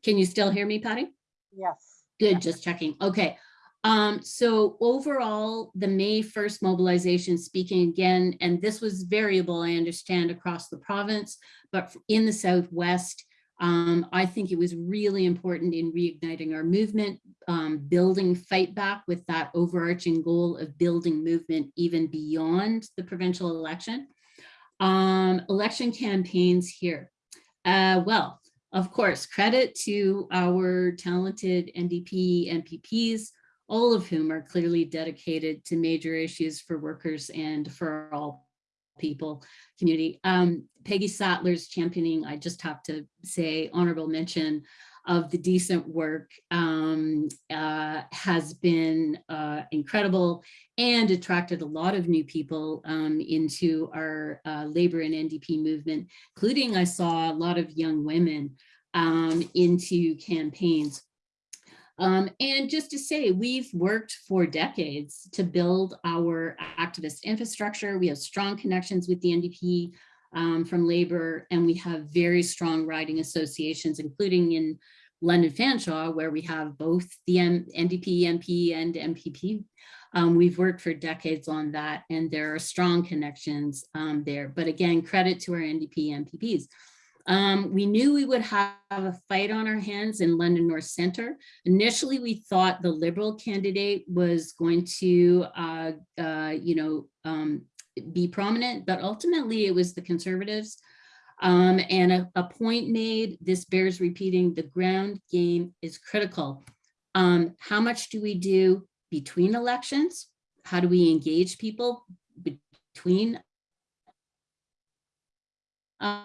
Can you still hear me, Patty? Yes. Good, just checking. Okay. Um, so overall, the May 1st mobilization speaking again, and this was variable, I understand, across the province, but in the Southwest, um, I think it was really important in reigniting our movement, um, building fight back with that overarching goal of building movement even beyond the provincial election. Um, election campaigns here. Uh, well, of course, credit to our talented NDP MPPs all of whom are clearly dedicated to major issues for workers and for all people community. Um, Peggy Sattler's championing, I just have to say honorable mention of the decent work um, uh, has been uh, incredible and attracted a lot of new people um, into our uh, labor and NDP movement, including I saw a lot of young women um, into campaigns um, and just to say, we've worked for decades to build our activist infrastructure. We have strong connections with the NDP um, from labor, and we have very strong riding associations, including in London Fanshawe, where we have both the M NDP, MP, and MPP. Um, we've worked for decades on that, and there are strong connections um, there. But again, credit to our NDP MPPs. Um, we knew we would have a fight on our hands in London North Centre. Initially, we thought the Liberal candidate was going to, uh, uh, you know, um, be prominent, but ultimately it was the Conservatives. Um, and a, a, point made, this bears repeating, the ground game is critical. Um, how much do we do between elections? How do we engage people between uh,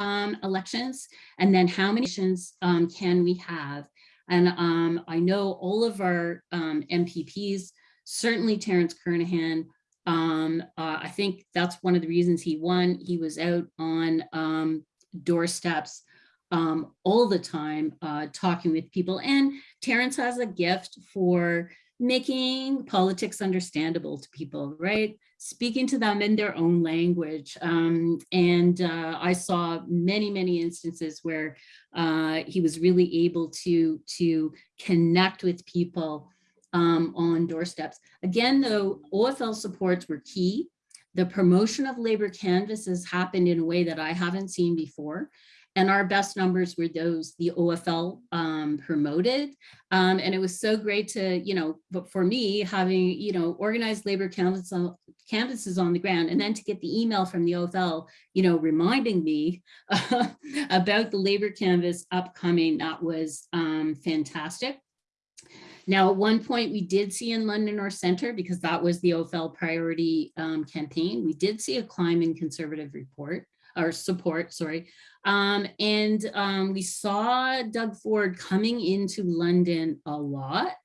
um, elections and then how many elections um, can we have? And um, I know all of our um, MPPs, certainly Terence Kernaghan, um, uh, I think that's one of the reasons he won. He was out on um, doorsteps all the time uh, talking with people. And Terence has a gift for making politics understandable to people, right? Speaking to them in their own language. Um, and uh, I saw many, many instances where uh, he was really able to, to connect with people um, on doorsteps. Again, though, OFL supports were key. The promotion of labor canvases happened in a way that I haven't seen before. And our best numbers were those the OFL um, promoted. Um, and it was so great to, you know, but for me, having, you know, organized labor canvases on, canvases on the ground and then to get the email from the OFL, you know, reminding me about the labor canvas upcoming, that was um, fantastic. Now, at one point we did see in London North Center, because that was the OFL priority um, campaign, we did see a climb in conservative report or support, sorry. Um, and um, we saw Doug Ford coming into London a lot,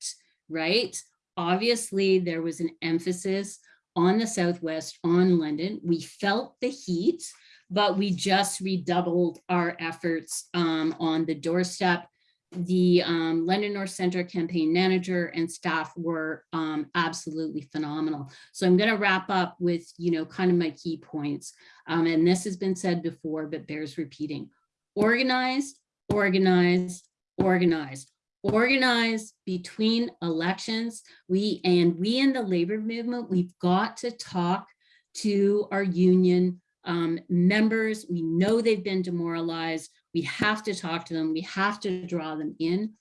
right? Obviously, there was an emphasis on the Southwest, on London. We felt the heat, but we just redoubled our efforts um, on the doorstep the um, London North Center campaign manager and staff were um, absolutely phenomenal. So I'm going to wrap up with, you know, kind of my key points. Um, and this has been said before, but bears repeating. Organized, organized, organized. Organized between elections. We and we in the labor movement, we've got to talk to our union um, members. We know they've been demoralized. We have to talk to them. We have to draw them in.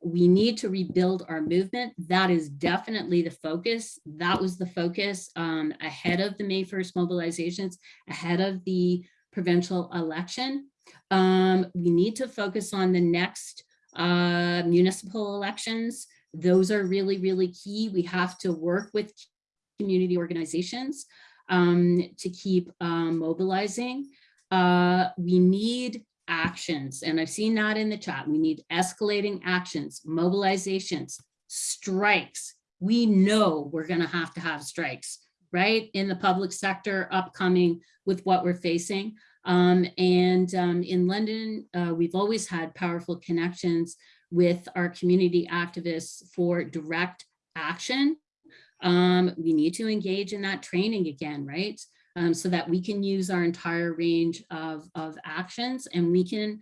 We need to rebuild our movement. That is definitely the focus. That was the focus um, ahead of the May 1st mobilizations, ahead of the provincial election. Um, we need to focus on the next uh, municipal elections. Those are really, really key. We have to work with community organizations um, to keep um, mobilizing. Uh, we need actions. And I've seen that in the chat. We need escalating actions, mobilizations, strikes. We know we're going to have to have strikes, right? In the public sector upcoming with what we're facing. Um, and um, in London, uh, we've always had powerful connections with our community activists for direct action. Um, we need to engage in that training again, right? Um, so that we can use our entire range of, of actions and we can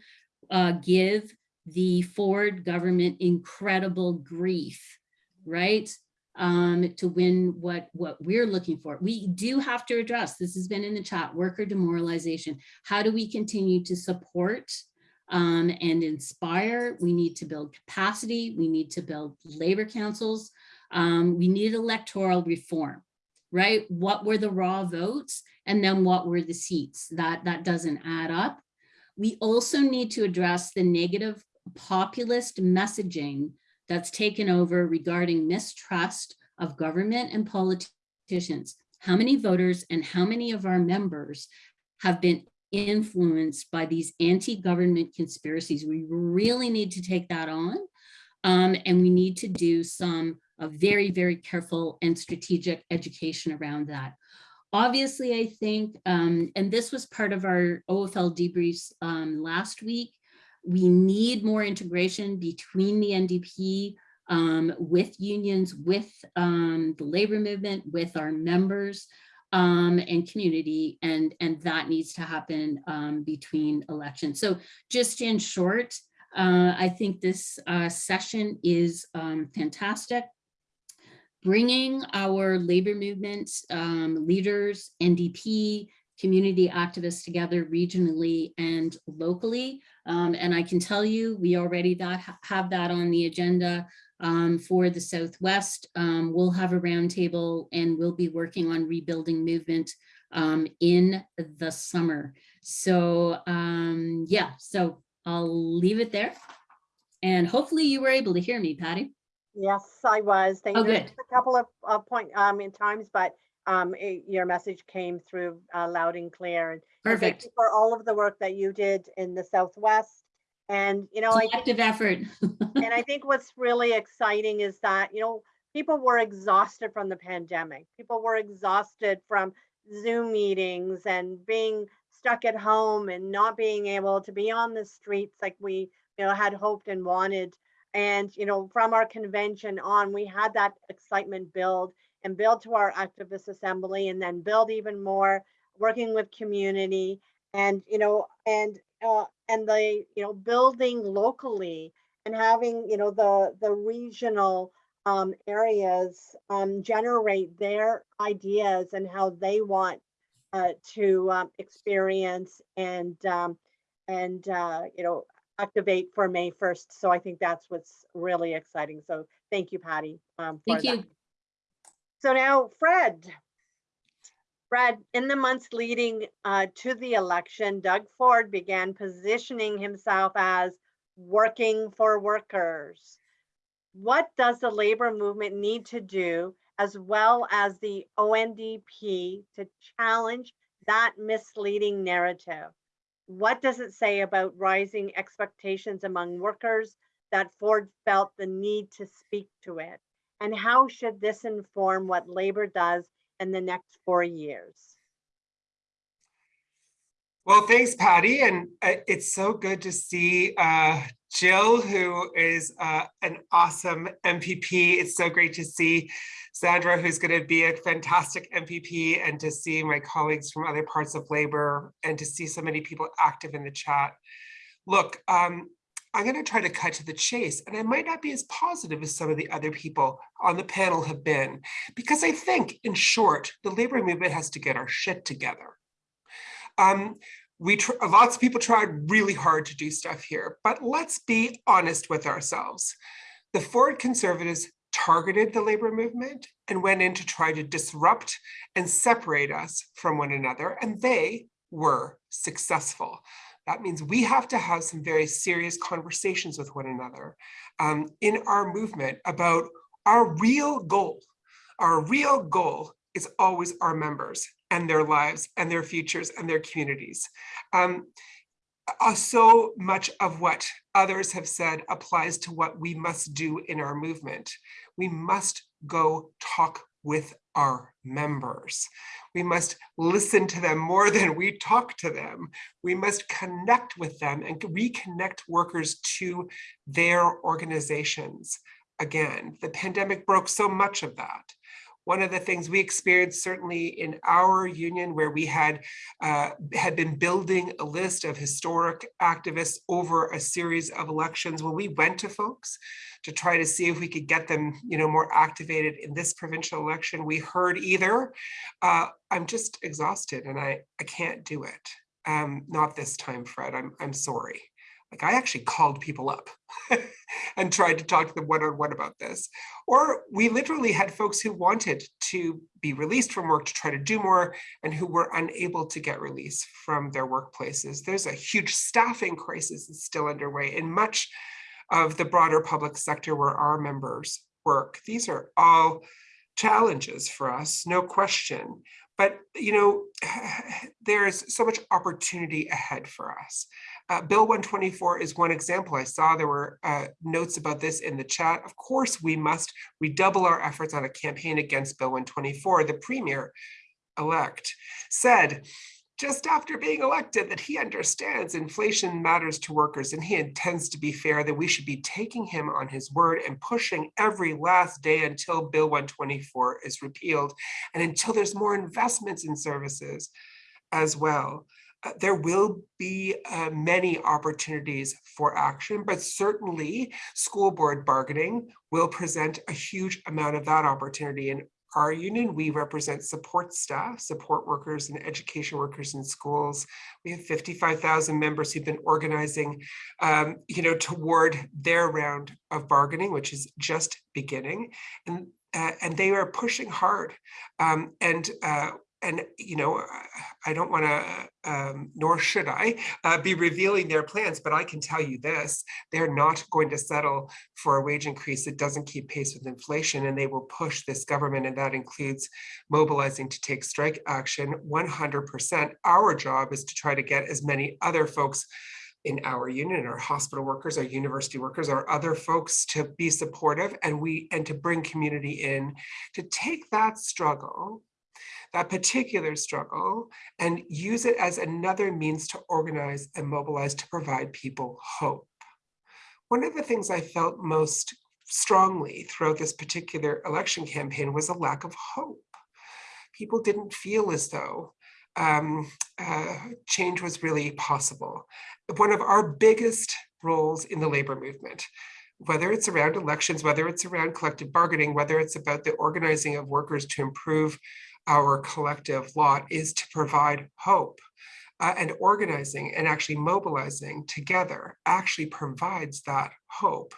uh, give the Ford government incredible grief, right? Um, to win what, what we're looking for. We do have to address, this has been in the chat, worker demoralization. How do we continue to support um, and inspire? We need to build capacity. We need to build labor councils. Um, we need electoral reform right? What were the raw votes and then what were the seats? That, that doesn't add up. We also need to address the negative populist messaging that's taken over regarding mistrust of government and politicians. How many voters and how many of our members have been influenced by these anti-government conspiracies? We really need to take that on. Um, and we need to do some a very, very careful and strategic education around that. Obviously, I think, um, and this was part of our OFL debriefs um, last week, we need more integration between the NDP um, with unions, with um, the labor movement, with our members um, and community, and, and that needs to happen um, between elections. So just in short, uh, I think this uh, session is fantastic bringing our labor movement um, leaders, NDP, community activists together regionally and locally. Um, and I can tell you, we already that, have that on the agenda um, for the Southwest. Um, we'll have a roundtable and we'll be working on rebuilding movement um, in the summer. So um, yeah, so I'll leave it there. And hopefully you were able to hear me, Patty. Yes, I was. Thank Oh, you. good. Just A couple of uh, point um in times, but um it- your message came through uh, loud and clear. And and thank Perfect. you For all of the work that you did in the Southwest. And, you know, I think Collective effort. and I think what's really exciting is that, you know, people were exhausted from the pandemic. People were exhausted from Zoom meetings and being stuck at home and not being able to be on the streets like we, you know, had hoped and wanted. And, you know, from our convention on, we had that excitement build and build to our activist assembly and then build even more, working with community and, you know, and, uh, and the, you know, building locally and having, you know, the, the regional um, areas um, generate their ideas and how they want uh, to um, experience and um, and uh, you know activate for May 1st. So I think that's what's really exciting. So thank you, Patty. Um, for Thank you. that. So now, Fred. Fred, in the months leading uh, to the election, Doug Ford began positioning himself as working for workers. What does the labor movement need to do, as well as the ONDP, to challenge that misleading narrative? What does it say about rising expectations among workers that Ford felt the need to speak to it? And how should this inform what labor does in the next four years? Well, thanks, Patty. And uh, it's so good to see uh, Jill, who is uh, an awesome MPP. It's so great to see Chandra, who's going to be a fantastic MPP, and to see my colleagues from other parts of labor, and to see so many people active in the chat. Look, um, I'm going to try to cut to the chase, and I might not be as positive as some of the other people on the panel have been, because I think, in short, the labor movement has to get our shit together. Um, we lots of people tried really hard to do stuff here, but let's be honest with ourselves. The Ford conservatives targeted the labor movement and went in to try to disrupt and separate us from one another, and they were successful. That means we have to have some very serious conversations with one another um, in our movement about our real goal. Our real goal is always our members and their lives and their futures and their communities. Um, uh, so much of what others have said applies to what we must do in our movement. We must go talk with our members. We must listen to them more than we talk to them. We must connect with them and reconnect workers to their organizations. Again, the pandemic broke so much of that one of the things we experienced certainly in our union where we had uh, had been building a list of historic activists over a series of elections when we went to folks to try to see if we could get them you know more activated in this provincial election we heard either uh, i'm just exhausted and i i can't do it. Um, not this time fred. I'm i'm sorry like I actually called people up and tried to talk to them one-on-one about this. Or we literally had folks who wanted to be released from work to try to do more and who were unable to get release from their workplaces. There's a huge staffing crisis that's still underway in much of the broader public sector where our members work. These are all challenges for us, no question. But, you know, there's so much opportunity ahead for us. Uh, Bill 124 is one example. I saw there were uh, notes about this in the chat. Of course, we must redouble our efforts on a campaign against Bill 124. The premier elect said just after being elected that he understands inflation matters to workers and he intends to be fair, that we should be taking him on his word and pushing every last day until Bill 124 is repealed and until there's more investments in services as well. Uh, there will be uh, many opportunities for action, but certainly school board bargaining will present a huge amount of that opportunity. In our union, we represent support staff, support workers and education workers in schools. We have 55,000 members who've been organizing, um, you know, toward their round of bargaining, which is just beginning. And uh, and they are pushing hard. Um, and uh, and you know, I don't want to, um, nor should I, uh, be revealing their plans, but I can tell you this, they're not going to settle for a wage increase that doesn't keep pace with inflation, and they will push this government, and that includes mobilizing to take strike action 100%. Our job is to try to get as many other folks in our union, our hospital workers, our university workers, our other folks to be supportive and we and to bring community in to take that struggle that particular struggle and use it as another means to organize and mobilize to provide people hope. one of the things I felt most strongly throughout this particular election campaign was a lack of hope. People didn't feel as though um, uh, change was really possible. One of our biggest roles in the labor movement, whether it's around elections, whether it's around collective bargaining, whether it's about the organizing of workers to improve our collective lot, is to provide hope. Uh, and organizing and actually mobilizing together actually provides that hope,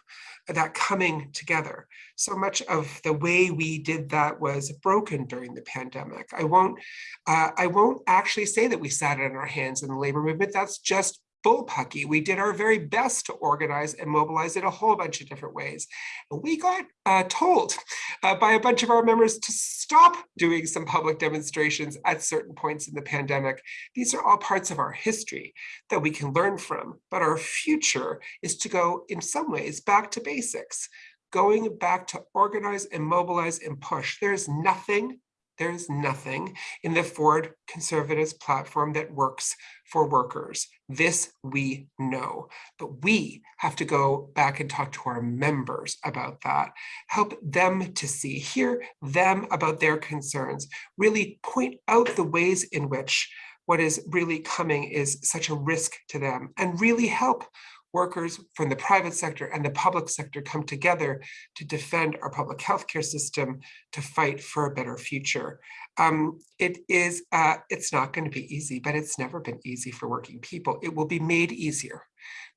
that coming together. So much of the way we did that was broken during the pandemic. I won't, uh, I won't actually say that we sat on our hands in the labor movement. That's just bullpucky. We did our very best to organize and mobilize in a whole bunch of different ways. We got uh, told uh, by a bunch of our members to stop doing some public demonstrations at certain points in the pandemic. These are all parts of our history that we can learn from, but our future is to go in some ways back to basics, going back to organize and mobilize and push. There's nothing there's nothing in the Ford Conservatives platform that works for workers. This we know, but we have to go back and talk to our members about that, help them to see, hear them about their concerns, really point out the ways in which what is really coming is such a risk to them and really help workers from the private sector and the public sector come together to defend our public healthcare system, to fight for a better future. Um, it is, uh, it's not going to be easy, but it's never been easy for working people. It will be made easier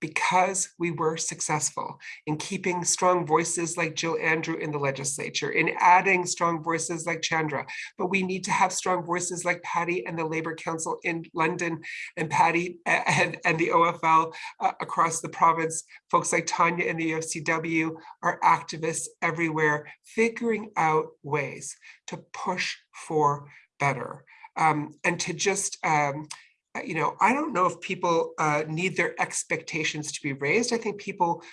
because we were successful in keeping strong voices like Jill Andrew in the legislature, in adding strong voices like Chandra, but we need to have strong voices like Patty and the Labour Council in London and Patty and, and the OFL uh, across the province, folks like Tanya in the UFCW are activists everywhere, figuring out ways to push for better. Um, and to just um, you know, I don't know if people uh, need their expectations to be raised. I think people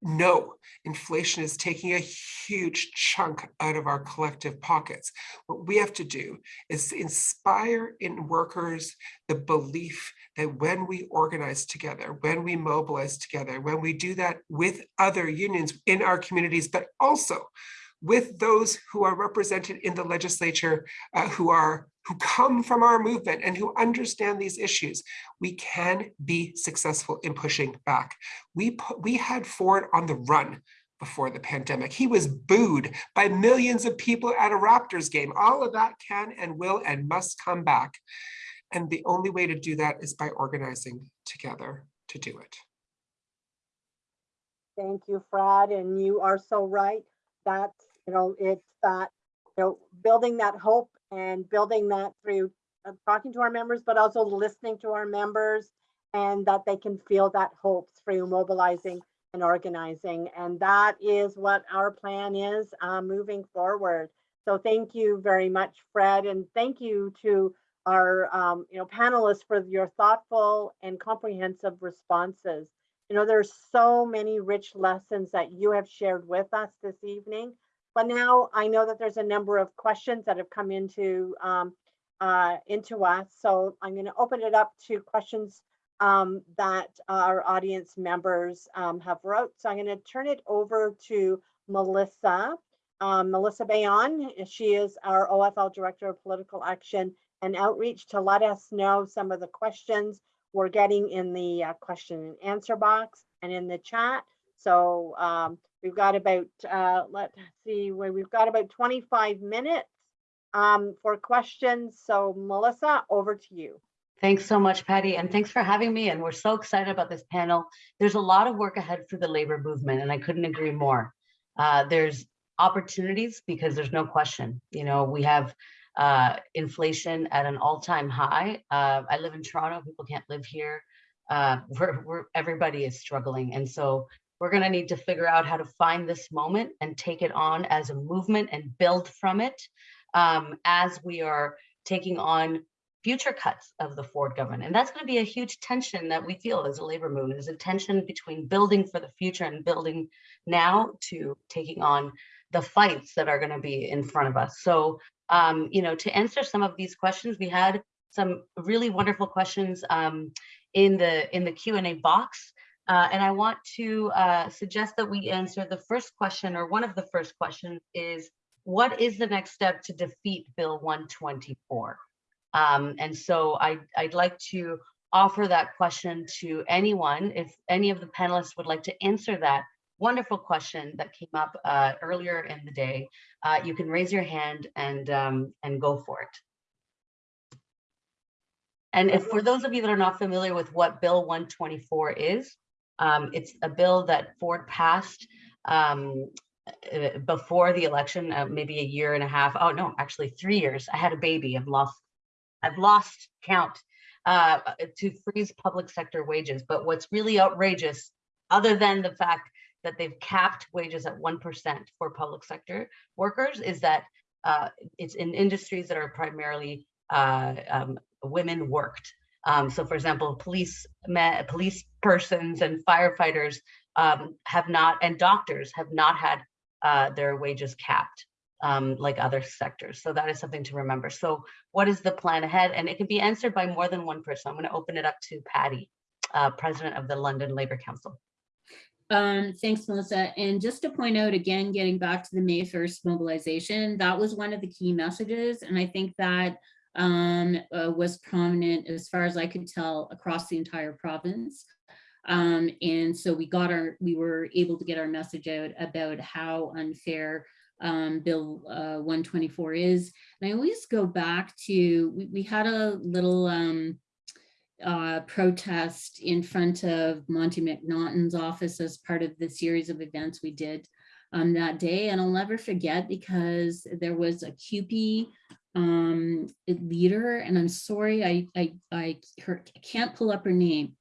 know inflation is taking a huge chunk out of our collective pockets. What we have to do is inspire in workers the belief that when we organize together, when we mobilize together, when we do that with other unions in our communities, but also with those who are represented in the legislature uh, who are who come from our movement and who understand these issues, we can be successful in pushing back. We, put, we had Ford on the run before the pandemic. He was booed by millions of people at a Raptors game. All of that can and will and must come back. And the only way to do that is by organizing together to do it. Thank you, Fred, and you are so right. That's, you know, it's that, you know, building that hope and building that through uh, talking to our members, but also listening to our members and that they can feel that hope through mobilizing and organizing. And that is what our plan is uh, moving forward. So thank you very much, Fred, and thank you to our um, you know panelists for your thoughtful and comprehensive responses. You know, there's so many rich lessons that you have shared with us this evening. But now I know that there's a number of questions that have come into um, uh, into us. So I'm going to open it up to questions um, that our audience members um, have wrote. So I'm going to turn it over to Melissa. Um, Melissa Bayon, she is our OFL Director of Political Action and Outreach to let us know some of the questions we're getting in the uh, question and answer box and in the chat. So um, we've got about, uh, let's see, where we've got about 25 minutes um, for questions. So Melissa, over to you. Thanks so much, Patty, and thanks for having me. And we're so excited about this panel. There's a lot of work ahead for the labor movement, and I couldn't agree more. Uh, there's opportunities because there's no question. You know, we have uh, inflation at an all-time high. Uh, I live in Toronto. People can't live here. Uh, we're, we're, everybody is struggling, and so we're going to need to figure out how to find this moment and take it on as a movement and build from it um, as we are taking on future cuts of the Ford government. And that's going to be a huge tension that we feel as a labor movement, is a tension between building for the future and building now to taking on the fights that are going to be in front of us. So, um, you know, to answer some of these questions, we had some really wonderful questions um, in the in the Q&A box. Uh, and I want to uh, suggest that we answer the first question, or one of the first questions is, what is the next step to defeat Bill 124? Um, and so I, I'd like to offer that question to anyone. If any of the panelists would like to answer that wonderful question that came up uh, earlier in the day, uh, you can raise your hand and, um, and go for it. And if for those of you that are not familiar with what Bill 124 is, um, it's a bill that Ford passed um, uh, before the election, uh, maybe a year and a half. Oh no, actually three years. I had a baby. I've lost, I've lost count uh, to freeze public sector wages. But what's really outrageous, other than the fact that they've capped wages at 1% for public sector workers, is that uh, it's in industries that are primarily uh, um, women worked. Um, so for example, police, police persons and firefighters um, have not, and doctors have not had uh, their wages capped um, like other sectors. So that is something to remember. So what is the plan ahead? And it can be answered by more than one person. I'm gonna open it up to Patty, uh, President of the London Labour Council. Um, thanks, Melissa. And just to point out again, getting back to the May 1st mobilization, that was one of the key messages. And I think that um, uh, was prominent as far as I could tell across the entire province. Um, and so we got our, we were able to get our message out about how unfair um, Bill uh, 124 is. And I always go back to, we, we had a little um, uh, protest in front of Monte McNaughton's office as part of the series of events we did um, that day. And I'll never forget because there was a CUPE um, leader, and I'm sorry, I, I, I, her, can't pull up her name.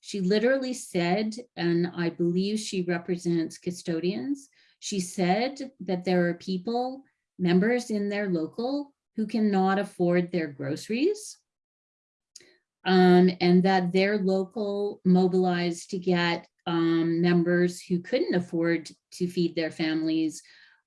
She literally said, and I believe she represents custodians, she said that there are people, members in their local, who cannot afford their groceries um, and that their local mobilized to get um, members who couldn't afford to feed their families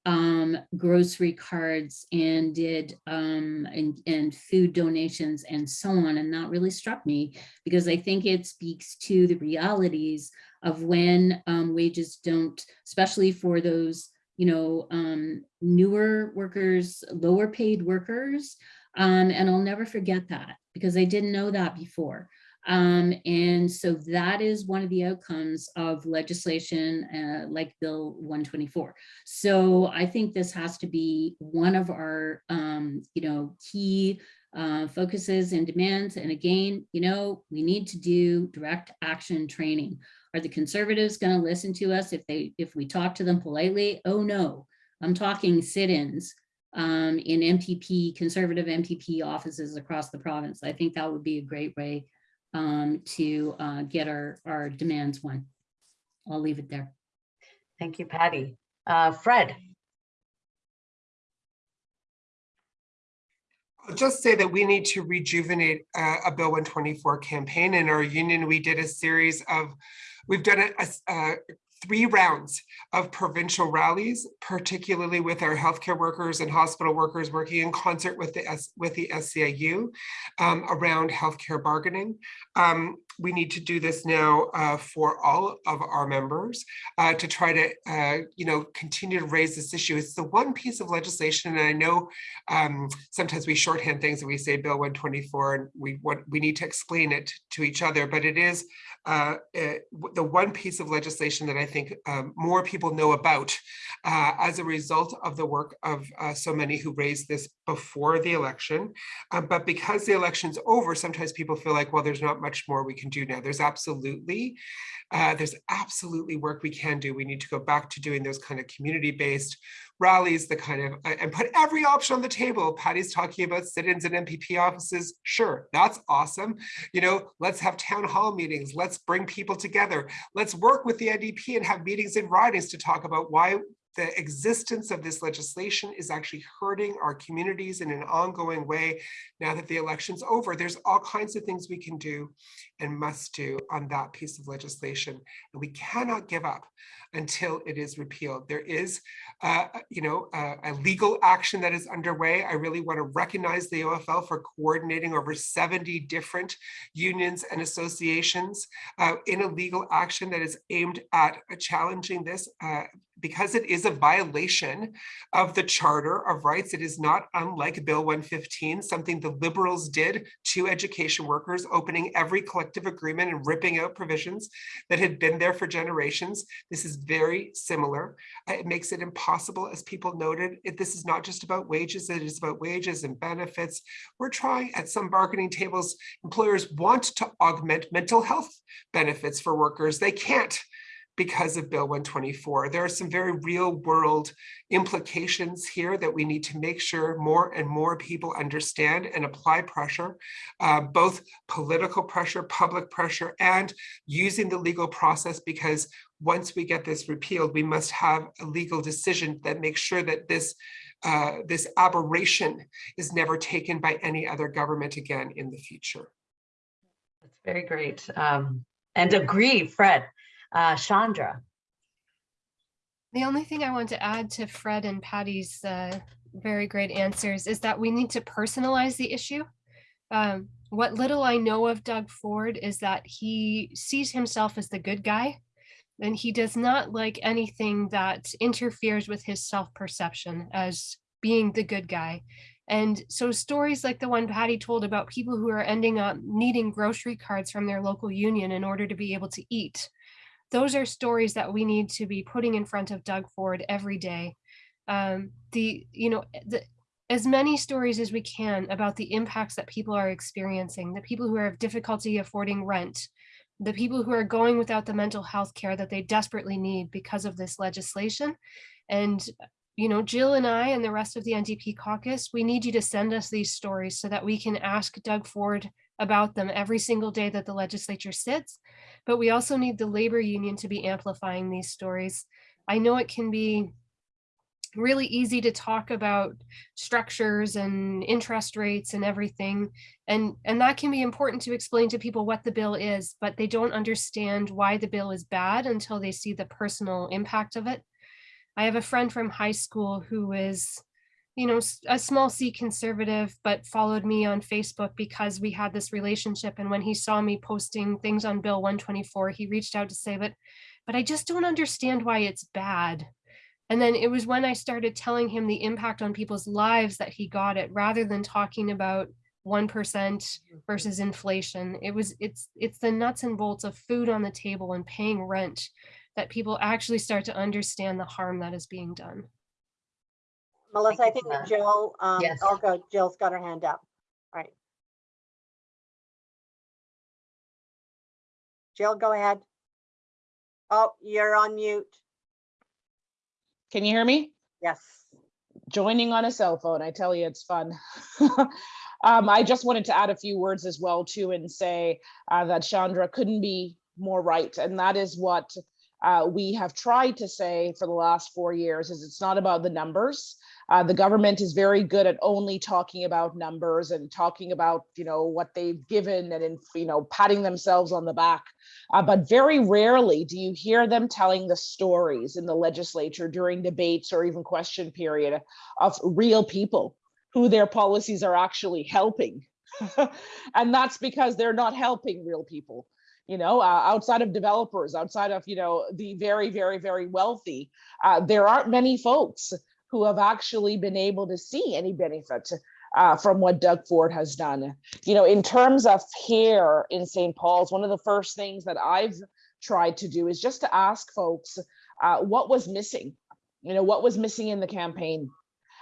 um, grocery cards and did um, and, and food donations and so on. And that really struck me because I think it speaks to the realities of when um, wages don't, especially for those, you know, um, newer workers, lower paid workers. Um, and I'll never forget that because I didn't know that before. Um, and so that is one of the outcomes of legislation uh, like Bill 124. So I think this has to be one of our, um, you know, key uh, focuses and demands. And again, you know, we need to do direct action training. Are the conservatives going to listen to us if they if we talk to them politely? Oh no, I'm talking sit-ins um, in MPP, conservative MPP offices across the province. I think that would be a great way um, to uh, get our, our demands won. I'll leave it there. Thank you, Patty. Uh, Fred. I'll just say that we need to rejuvenate uh, a Bill 124 campaign. In our union, we did a series of, we've done a, a, three rounds of provincial rallies, particularly with our healthcare workers and hospital workers working in concert with the S with the SEIU um, around healthcare bargaining. Um, we need to do this now uh, for all of our members uh, to try to, uh, you know, continue to raise this issue. It's the one piece of legislation, and I know um, sometimes we shorthand things and we say Bill 124, and we want we need to explain it to each other, but it is uh, uh, the one piece of legislation that I think um, more people know about uh, as a result of the work of so many who raised this before the election. but because the election's over, sometimes people feel like, well, there's not much more we can do now. There's absolutely, uh, there's absolutely work we can do. We need to go back to doing those kind of community-based rallies, the kind of, and put every option on the table. Patty's talking about sit-ins and MPP offices. Sure, that's awesome. You know, let's have town hall meetings. Let's bring people together. Let's work with the NDP and have meetings in ridings to talk about why the existence of this legislation is actually hurting our communities in an ongoing way. Now that the election's over, there's all kinds of things we can do and must do on that piece of legislation. And we cannot give up until it is repealed. There is, uh, you know, a legal action that is underway. I really want to recognize the OFL for coordinating over 70 different unions and associations uh, in a legal action that is aimed at challenging this uh, because it is a violation of the Charter of Rights. It is not unlike Bill 115, something the Liberals did to education workers, opening every collective agreement and ripping out provisions that had been there for generations. This is very similar. Uh, It makes it impossible, as people noted, it, this is not just about wages, it is about wages and benefits. We're trying at some bargaining tables, employers want to augment mental health benefits for workers. They can't because of Bill 124. There are some very real world implications here that we need to make sure more and more people understand and apply pressure, uh, both political pressure, public pressure, and using the legal process because once we get this repealed, we must have a legal decision that makes sure that this uh, this aberration is never taken by any other government again in the future. That's very great. Um, and agree, Fred. Uh, Chandra. The only thing I want to add to Fred and Patty's uh, very great answers is that we need to personalize the issue. Um, what little I know of Doug Ford is that he sees himself as the good guy, and he does not like anything that interferes with his self-perception as being the good guy. And so stories like the one Patty told about people who are ending up needing grocery cards from their local union in order to be able to eat those are stories that we need to be putting in front of Doug Ford every day. Um, the, you know, the, as many stories as we can about the impacts that people are experiencing, the people who have difficulty affording rent, the people who are going without the mental health care that they desperately need because of this legislation. And, you know, Jill and I and the rest of the NDP caucus, we need you to send us these stories so that we can ask Doug Ford about them every single day that the legislature sits but we also need the labor union to be amplifying these stories. I know it can be really easy to talk about structures and interest rates and everything. And, and that can be important to explain to people what the bill is, but they don't understand why the bill is bad until they see the personal impact of it. I have a friend from high school who is you know, a small C conservative, but followed me on Facebook because we had this relationship. And when he saw me posting things on Bill 124, he reached out to say, but, but I just don't understand why it's bad. And then it was when I started telling him the impact on people's lives that he got it rather than talking about 1% versus inflation. It was, it's, it's the nuts and bolts of food on the table and paying rent that people actually start to understand the harm that is being done. Melissa, I think for that that. Jill, um, Yes. oh, go, Jill's got her hand up. Right. Jill, go ahead. Oh, you're on mute. Can you hear me? Yes. joining on a cell phone. I tell you, it's fun. um, I just wanted to add a few words as well too and say uh, that Chandra couldn't be more right. And that is what uh, we have tried to say for the last four years is it's not about the numbers. Uh, the government is very good at only talking about numbers and talking about, you know, what they've given and, in, you know, patting themselves on the back. Uh, but very rarely do you hear them telling the stories in the legislature during debates or even question period of real people who their policies are actually helping. and that's because they're not helping real people you know, uh, outside of developers, outside of, you know, the very, very, very wealthy, uh, there aren't many folks who have actually been able to see any benefit uh, from what Doug Ford has done. You know, in terms of here in St. Paul's, one of the first things that I've tried to do is just to ask folks uh, what was missing, you know, what was missing in the campaign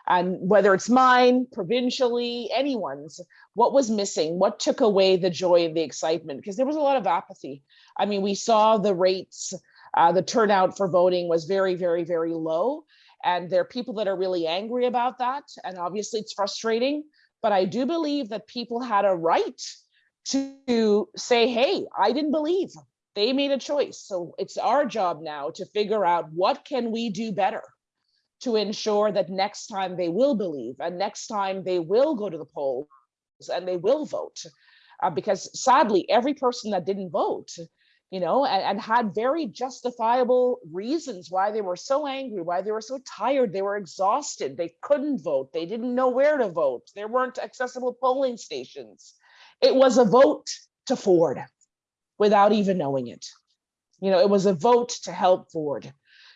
and whether it's mine, provincially, anyone's, what was missing? What took away the joy and the excitement? Because there was a lot of apathy. I mean, we saw the rates, uh, the turnout for voting was very, very, very low. And there are people that are really angry about that. And obviously it's frustrating, but I do believe that people had a right to say, hey, I didn't believe. They made a choice. So it's our job now to figure out what can we do better? to ensure that next time they will believe and next time they will go to the polls and they will vote. Uh, because sadly, every person that didn't vote, you know, and, and had very justifiable reasons why they were so angry, why they were so tired, they were exhausted, they couldn't vote, they didn't know where to vote, there weren't accessible polling stations. It was a vote to Ford without even knowing it. You know, it was a vote to help Ford.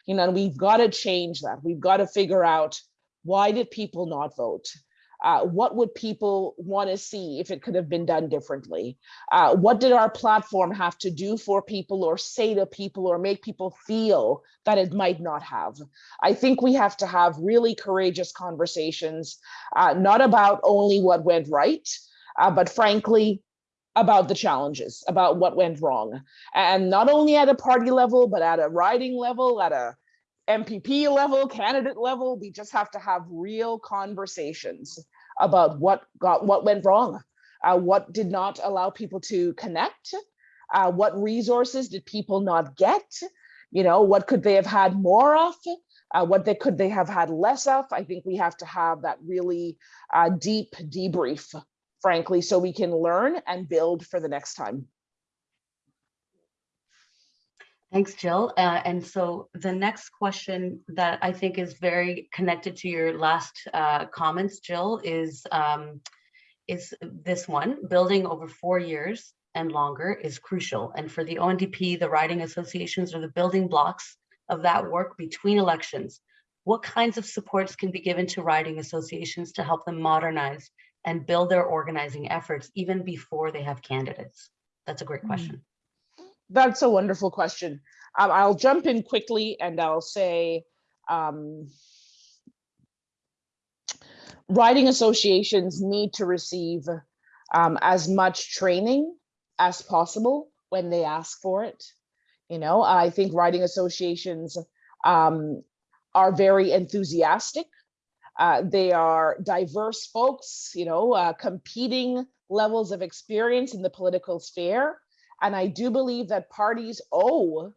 You know, and we've got to change that. We've got to figure out why did people not vote? Uh, what would people want to see if it could have been done differently? Uh, what did our platform have to do for people or say to people or make people feel that it might not have? I think we have to have really courageous conversations, uh, not about only what went right, uh, but frankly, about the challenges, about what went wrong. And not only at a party level, but at a riding level, at a MPP level, candidate level, we just have to have real conversations about what got what went wrong, uh, what did not allow people to connect, uh, what resources did people not get, you know, what could they have had more of, uh, what they could they have had less of. I think we have to have that really uh, deep debrief, frankly, so we can learn and build for the next time. Thanks, Jill. Uh, and so the next question that I think is very connected to your last uh, comments, Jill, is um, is this one. Building over four years and longer is crucial. And for the ONDP, the riding associations are the building blocks of that work between elections. What kinds of supports can be given to riding associations to help them modernize and build their organizing efforts even before they have candidates? That's a great Hmm. That's a wonderful question. Um, I'll jump in quickly and I'll say, um, riding associations need to receive um, as much training as possible when they ask for it. You know, I think riding associations um, are very enthusiastic. Uh, they are diverse folks, you know, uh, competing levels of experience in the political sphere. And I do believe that parties owe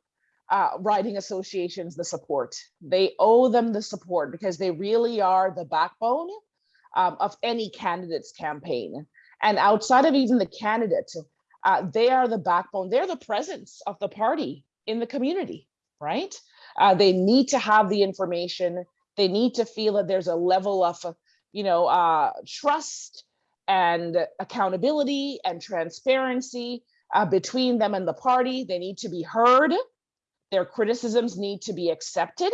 uh, riding associations the support. They owe them the support because they really are the backbone um, of any candidate's campaign. And outside of even the candidate, uh, they are the backbone. They're the presence of the party in the community, right? Uh, they need to have the information. They need to feel that there's a level of, you know, uh, trust and accountability and transparency uh, between them and the party. They need to be heard. Their criticisms need to be accepted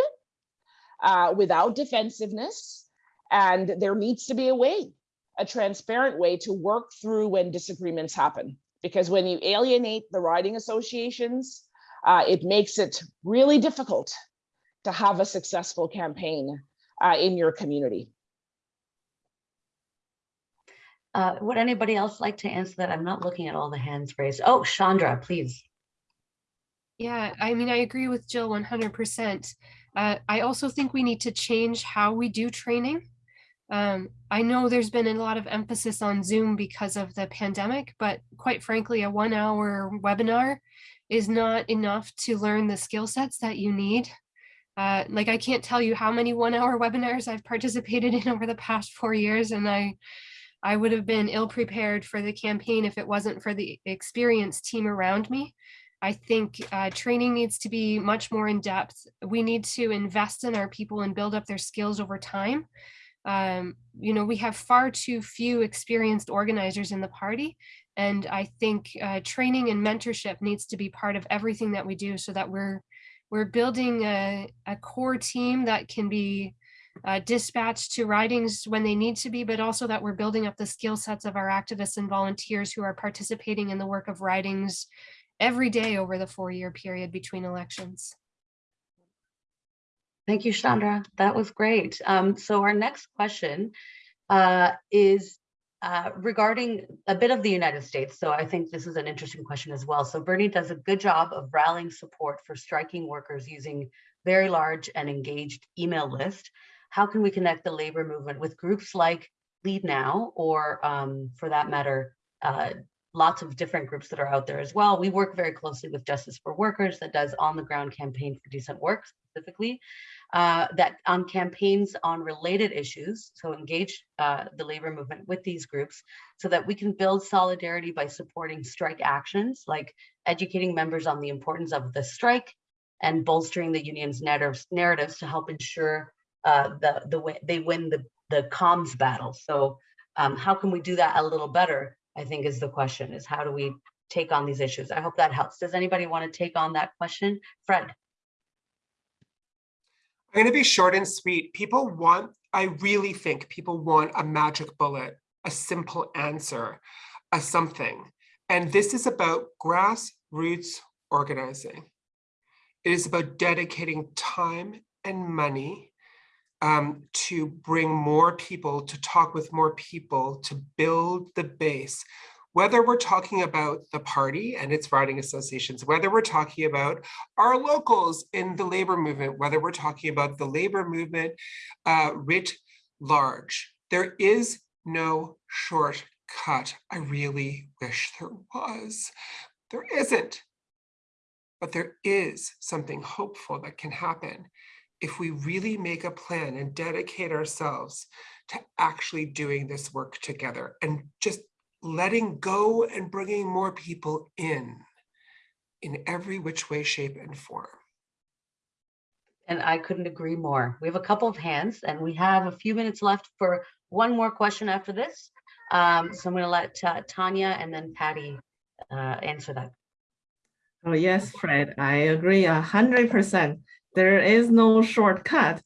uh, without defensiveness. And there needs to be a way, a transparent way to work through when disagreements happen. Because when you alienate the riding associations, uh, it makes it really difficult to have a successful campaign uh, in your community. Uh, would anybody else like to answer that? I'm not looking at all the hands raised. Oh, Chandra, please. Yeah, I mean, I agree with Jill 100%. Uh, I also think we need to change how we do training. Um, I know there's been a lot of emphasis on Zoom because of the pandemic, but quite frankly, a one hour webinar is not enough to learn the skill sets that you need. Uh, like I can't tell you how many one hour webinars I've participated in over the past four years and I I would have been ill prepared for the campaign if it wasn't for the experienced team around me. I think uh, training needs to be much more in depth. We need to invest in our people and build up their skills over time. Um, you know, we have far too few experienced organizers in the party. And I think uh, training and mentorship needs to be part of everything that we do so that we're we're building a, a core team that can be uh, dispatched to ridings when they need to be, but also that we're building up the skill sets of our activists and volunteers who are participating in the work of ridings every day over the four-year period between elections. Thank you, Chandra. That was great. Um, so our next question uh, is uh, regarding a bit of the United States. So I think this is an interesting question as well. So Bernie does a good job of rallying support for striking workers using very large and engaged email list. How can we connect the labor movement with groups like Leadnow, or um, for that matter, uh, lots of different groups that are out there as well. We work very closely with Justice for Workers that does on the ground campaign for decent work specifically. uh, that on campaigns on related issues, so engage uh, the labor movement with these groups so that we can build solidarity by supporting strike actions, like educating members on the importance of the strike and bolstering the union's narratives, narratives to help ensure uh, the, the they win the, the comms battle. So um, how can we do that a little better, I think is the question, is how do we take on these issues? I hope that helps. Does anybody want to take on that question? Fred? I'm going to be short and sweet. People want, I really think people want a magic bullet, a simple answer, a something. And this is about grassroots organizing. It is about dedicating time and money um, to bring more people, to talk with more people, to build the base. Whether we're talking about the party and its riding associations, whether we're talking about our locals in the labor movement, whether we're talking about the labor movement uh, writ large, there is no shortcut. I really wish there was. There isn't. But there is something hopeful that can happen if we really make a plan and dedicate ourselves to actually doing this work together and just letting go and bringing more people in, in every which way, shape, and form. And I couldn't agree more. We have a couple of hands and we have a few minutes left for one more question after this. Um, so I'm going to let uh, Tanya and then Patty uh, answer that. Oh, yes, Fred, I agree a hundred percent. There is no shortcut.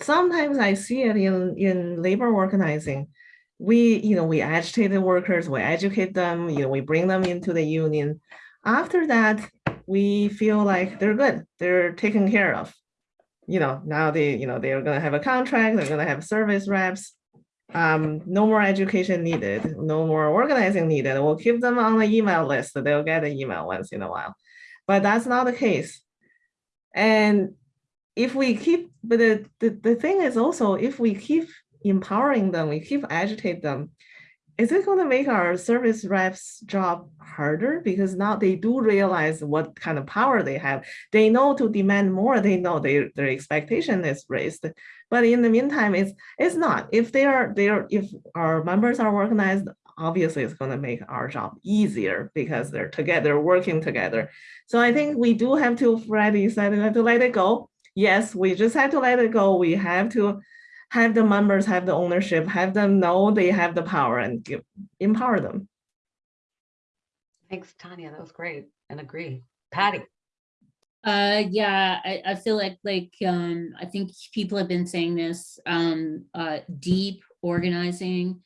Sometimes I see it in, in labor organizing. We, you know, we agitate the workers, we educate them, you know, we bring them into the union. After that, we feel like they're good, they're taken care of. You know, now they, you know, they're gonna have a contract, they're gonna have service reps. Um, no more education needed, no more organizing needed. We'll keep them on the email list, so they'll get an email once in a while. But that's not the case. And if we keep, but the, the, the thing is also, if we keep empowering them, we keep agitate them, is it going to make our service reps job harder? Because now they do realize what kind of power they have. They know to demand more, they know their, their expectation is raised. But in the meantime, it's it's not. If they are there, if our members are organized, obviously it's going to make our job easier because they're together, working together. So I think we do have to, Freddie said, we have to let it go. Yes, we just have to let it go. We have to have the members have the ownership, have them know they have the power and give, empower them. Thanks, Tanya. That was great and agree. Patty? Uh, yeah, I, I feel like, like, um, I think people have been saying this, um, uh, deep organizing.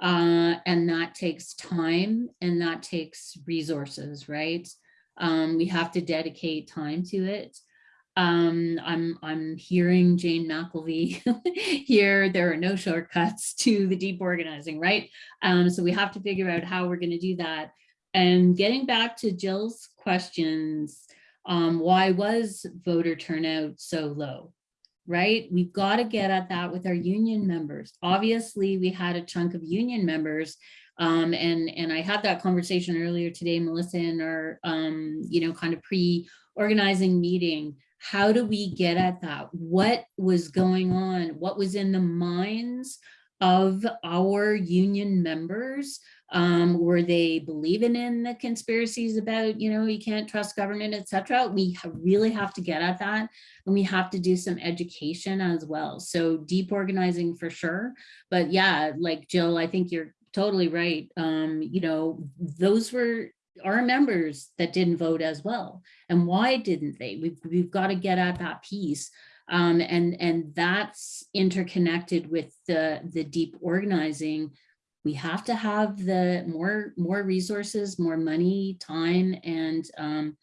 Uh, and that takes time and that takes resources, right? Um, we have to dedicate time to it. Um, I'm, I'm hearing Jane McAlevey here. There are no shortcuts to the deep organizing, right? Um, so we have to figure out how we're going to do that. And getting back to Jill's questions, um, why was voter turnout so low? Right? We've got to get at that with our union members. Obviously, we had a chunk of union members um, and, and I had that conversation earlier today, Melissa, in our, um, you know, kind of pre-organizing meeting. How do we get at that? What was going on? What was in the minds of our union members? Um, were they believing in the conspiracies about, you know, you can't trust government, etc. We really have to get at that and we have to do some education as well. So deep organizing for sure. But yeah, like Jill, I think you're totally right. Um, you know, those were our members that didn't vote as well. And why didn't they? We've, we've got to get at that piece. Um, and, and that's interconnected with the, the deep organizing. We have to have the more, more resources, more money, time, and um,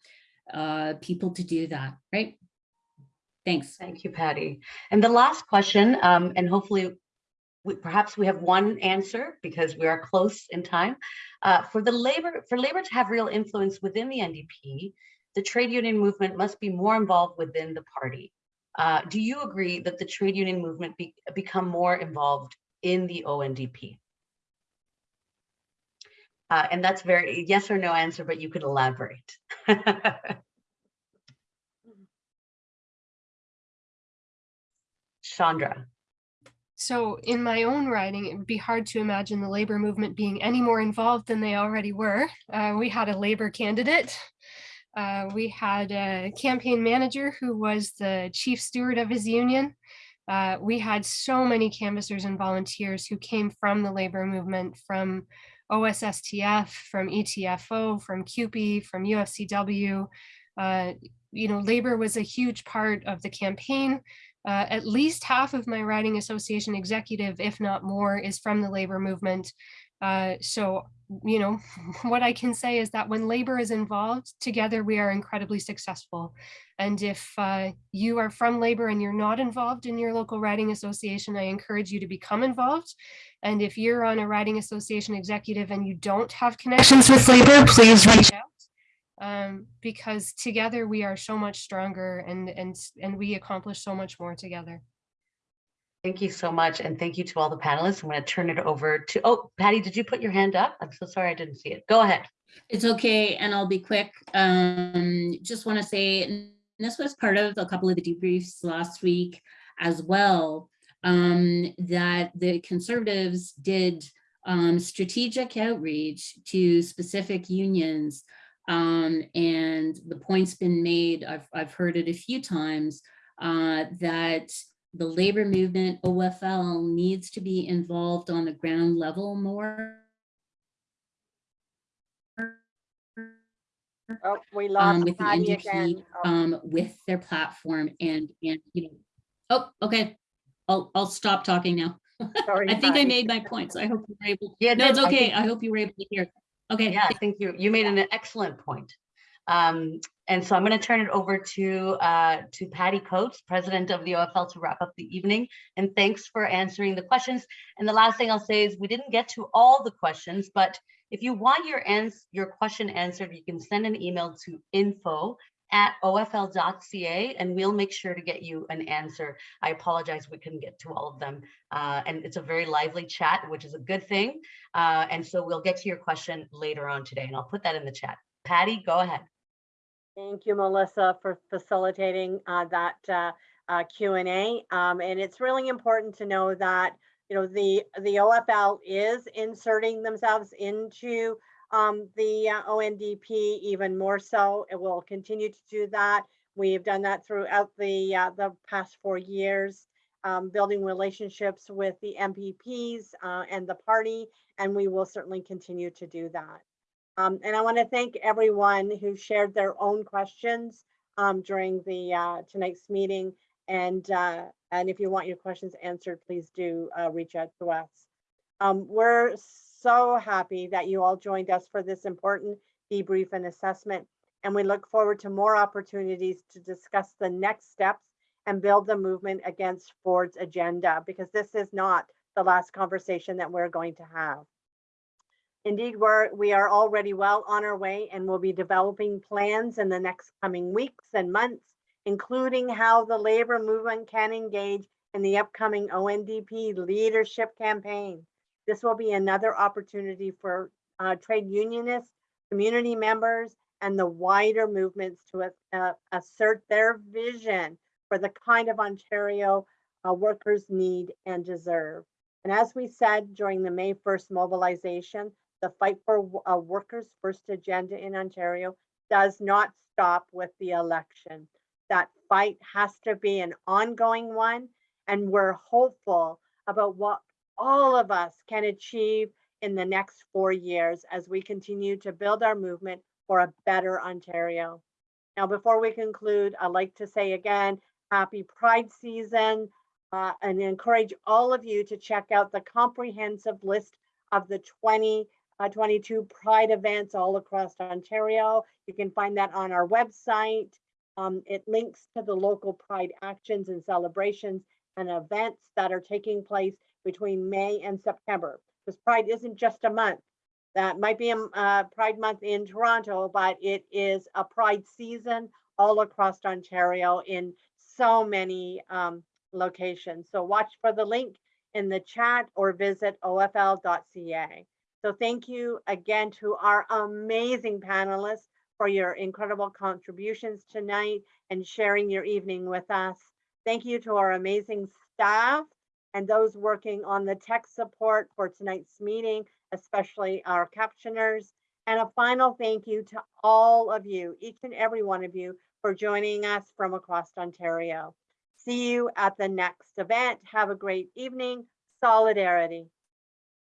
uh, people to do that, right? Thanks. Thank you, Patty. And the last question, um, and hopefully we, perhaps we have one answer because we are close in time. Uh, for the labor, for labor to have real influence within the NDP, the trade union movement must be more involved within the party. Uh, do you agree that the trade union movement be, become more involved in the ONDP? Uh, and that's very yes or no answer, but you could elaborate. Chandra. So in my own riding, it would be hard to imagine the labor movement being any more involved than they already were. Uh, we had a labor candidate. Uh, we had a campaign manager who was the chief steward of his union. Uh, we had so many canvassers and volunteers who came from the labor movement, from OSSTF, from ETFO, from CUPE, from UFCW. Uh, you know, labor was a huge part of the campaign. Uh, at least half of my riding association executive, if not more, is from the labor movement. Uh, so, you know, what I can say is that when labor is involved, together we are incredibly successful. And if uh, you are from labor and you're not involved in your local riding association, I encourage you to become involved. And if you're on a riding association executive and you don't have connections with labor, please reach out um, because together we are so much stronger and and and we accomplish so much more together. Thank you so much. And thank you to all the panelists. I'm going to turn it over to, oh, Patty, did you put your hand up? I'm so sorry I didn't see it. Go ahead. It's okay, and I'll be quick. Um, just want to say, and this was part of a couple of the debriefs last week as well, um, that the conservatives did um, strategic outreach to specific unions. Um, and the point's been made, I've, I've heard it a few times, uh, that the labor movement, OFL, needs to be involved on the ground level more. Oh, we lost um, lost with the NDP, again. Oh, um, with their platform and, and, you know, oh, okay. I'll, I'll stop talking now. sorry, I think I made my points. I hope you were able, Yeah, no, it's okay. I hope you were able to hear. Okay. Yeah, I think you, you made an excellent point. Um, and so I'm going to turn it over to, uh, to Patty Coates, President of the OFL to wrap up the evening. And thanks for answering the questions. And the last thing I'll say is we didn't get to all the questions, but if you want your ans, your question answered, you can send an email to info at ofl.ca and we'll make sure to get you an answer. I apologize, we couldn't get to all of them. Uh, and it's a very lively chat, which is a good thing. Uh, and so we'll get to your question later on today and I'll put that in the chat. Patty, go ahead. Thank you, Melissa, for facilitating uh, that uh, uh, Q and A. Um, And it's really important to know that, you know, the, the OFL is inserting themselves into um, the uh, ONDP even more so. It will continue to do that. We have done that throughout the, uh, the past four years, um, building relationships with the MPPs uh, and the party, and we will certainly continue to do that. Um, and I want to thank everyone who shared their own questions um, during the uh, tonight's meeting. And uh, and if you want your questions answered, please do uh, reach out to us. Um, we're so happy that you all joined us for this important debrief and assessment. And we look forward to more opportunities to discuss the next steps and build the movement against Ford's agenda, because this is not the last conversation that we're going to have. Indeed, we're, we are already well on our way and we'll be developing plans in the next coming weeks and months, including how the labor movement can engage in the upcoming ONDP leadership campaign. This will be another opportunity for uh, trade unionists, community members, and the wider movements to uh, assert their vision for the kind of Ontario uh, workers need and deserve. And as we said during the May 1st mobilization, the fight for a workers' first agenda in Ontario does not stop with the election. That fight has to be an ongoing one, and we're hopeful about what all of us can achieve in the next four years as we continue to build our movement for a better Ontario. Now, before we conclude, I'd like to say again, happy Pride season uh, and encourage all of you to check out the comprehensive list of the 20 uh, 22 Pride events all across Ontario. You can find that on our website. Um, it links to the local Pride actions and celebrations and events that are taking place between May and September. Because Pride isn't just a month. That might be a uh, Pride month in Toronto, but it is a Pride season all across Ontario in so many um, locations. So watch for the link in the chat or visit ofl.ca. So thank you again to our amazing panelists for your incredible contributions tonight and sharing your evening with us. Thank you to our amazing staff and those working on the tech support for tonight's meeting, especially our captioners. And a final thank you to all of you, each and every one of you, for joining us from across Ontario. See you at the next event. Have a great evening. Solidarity.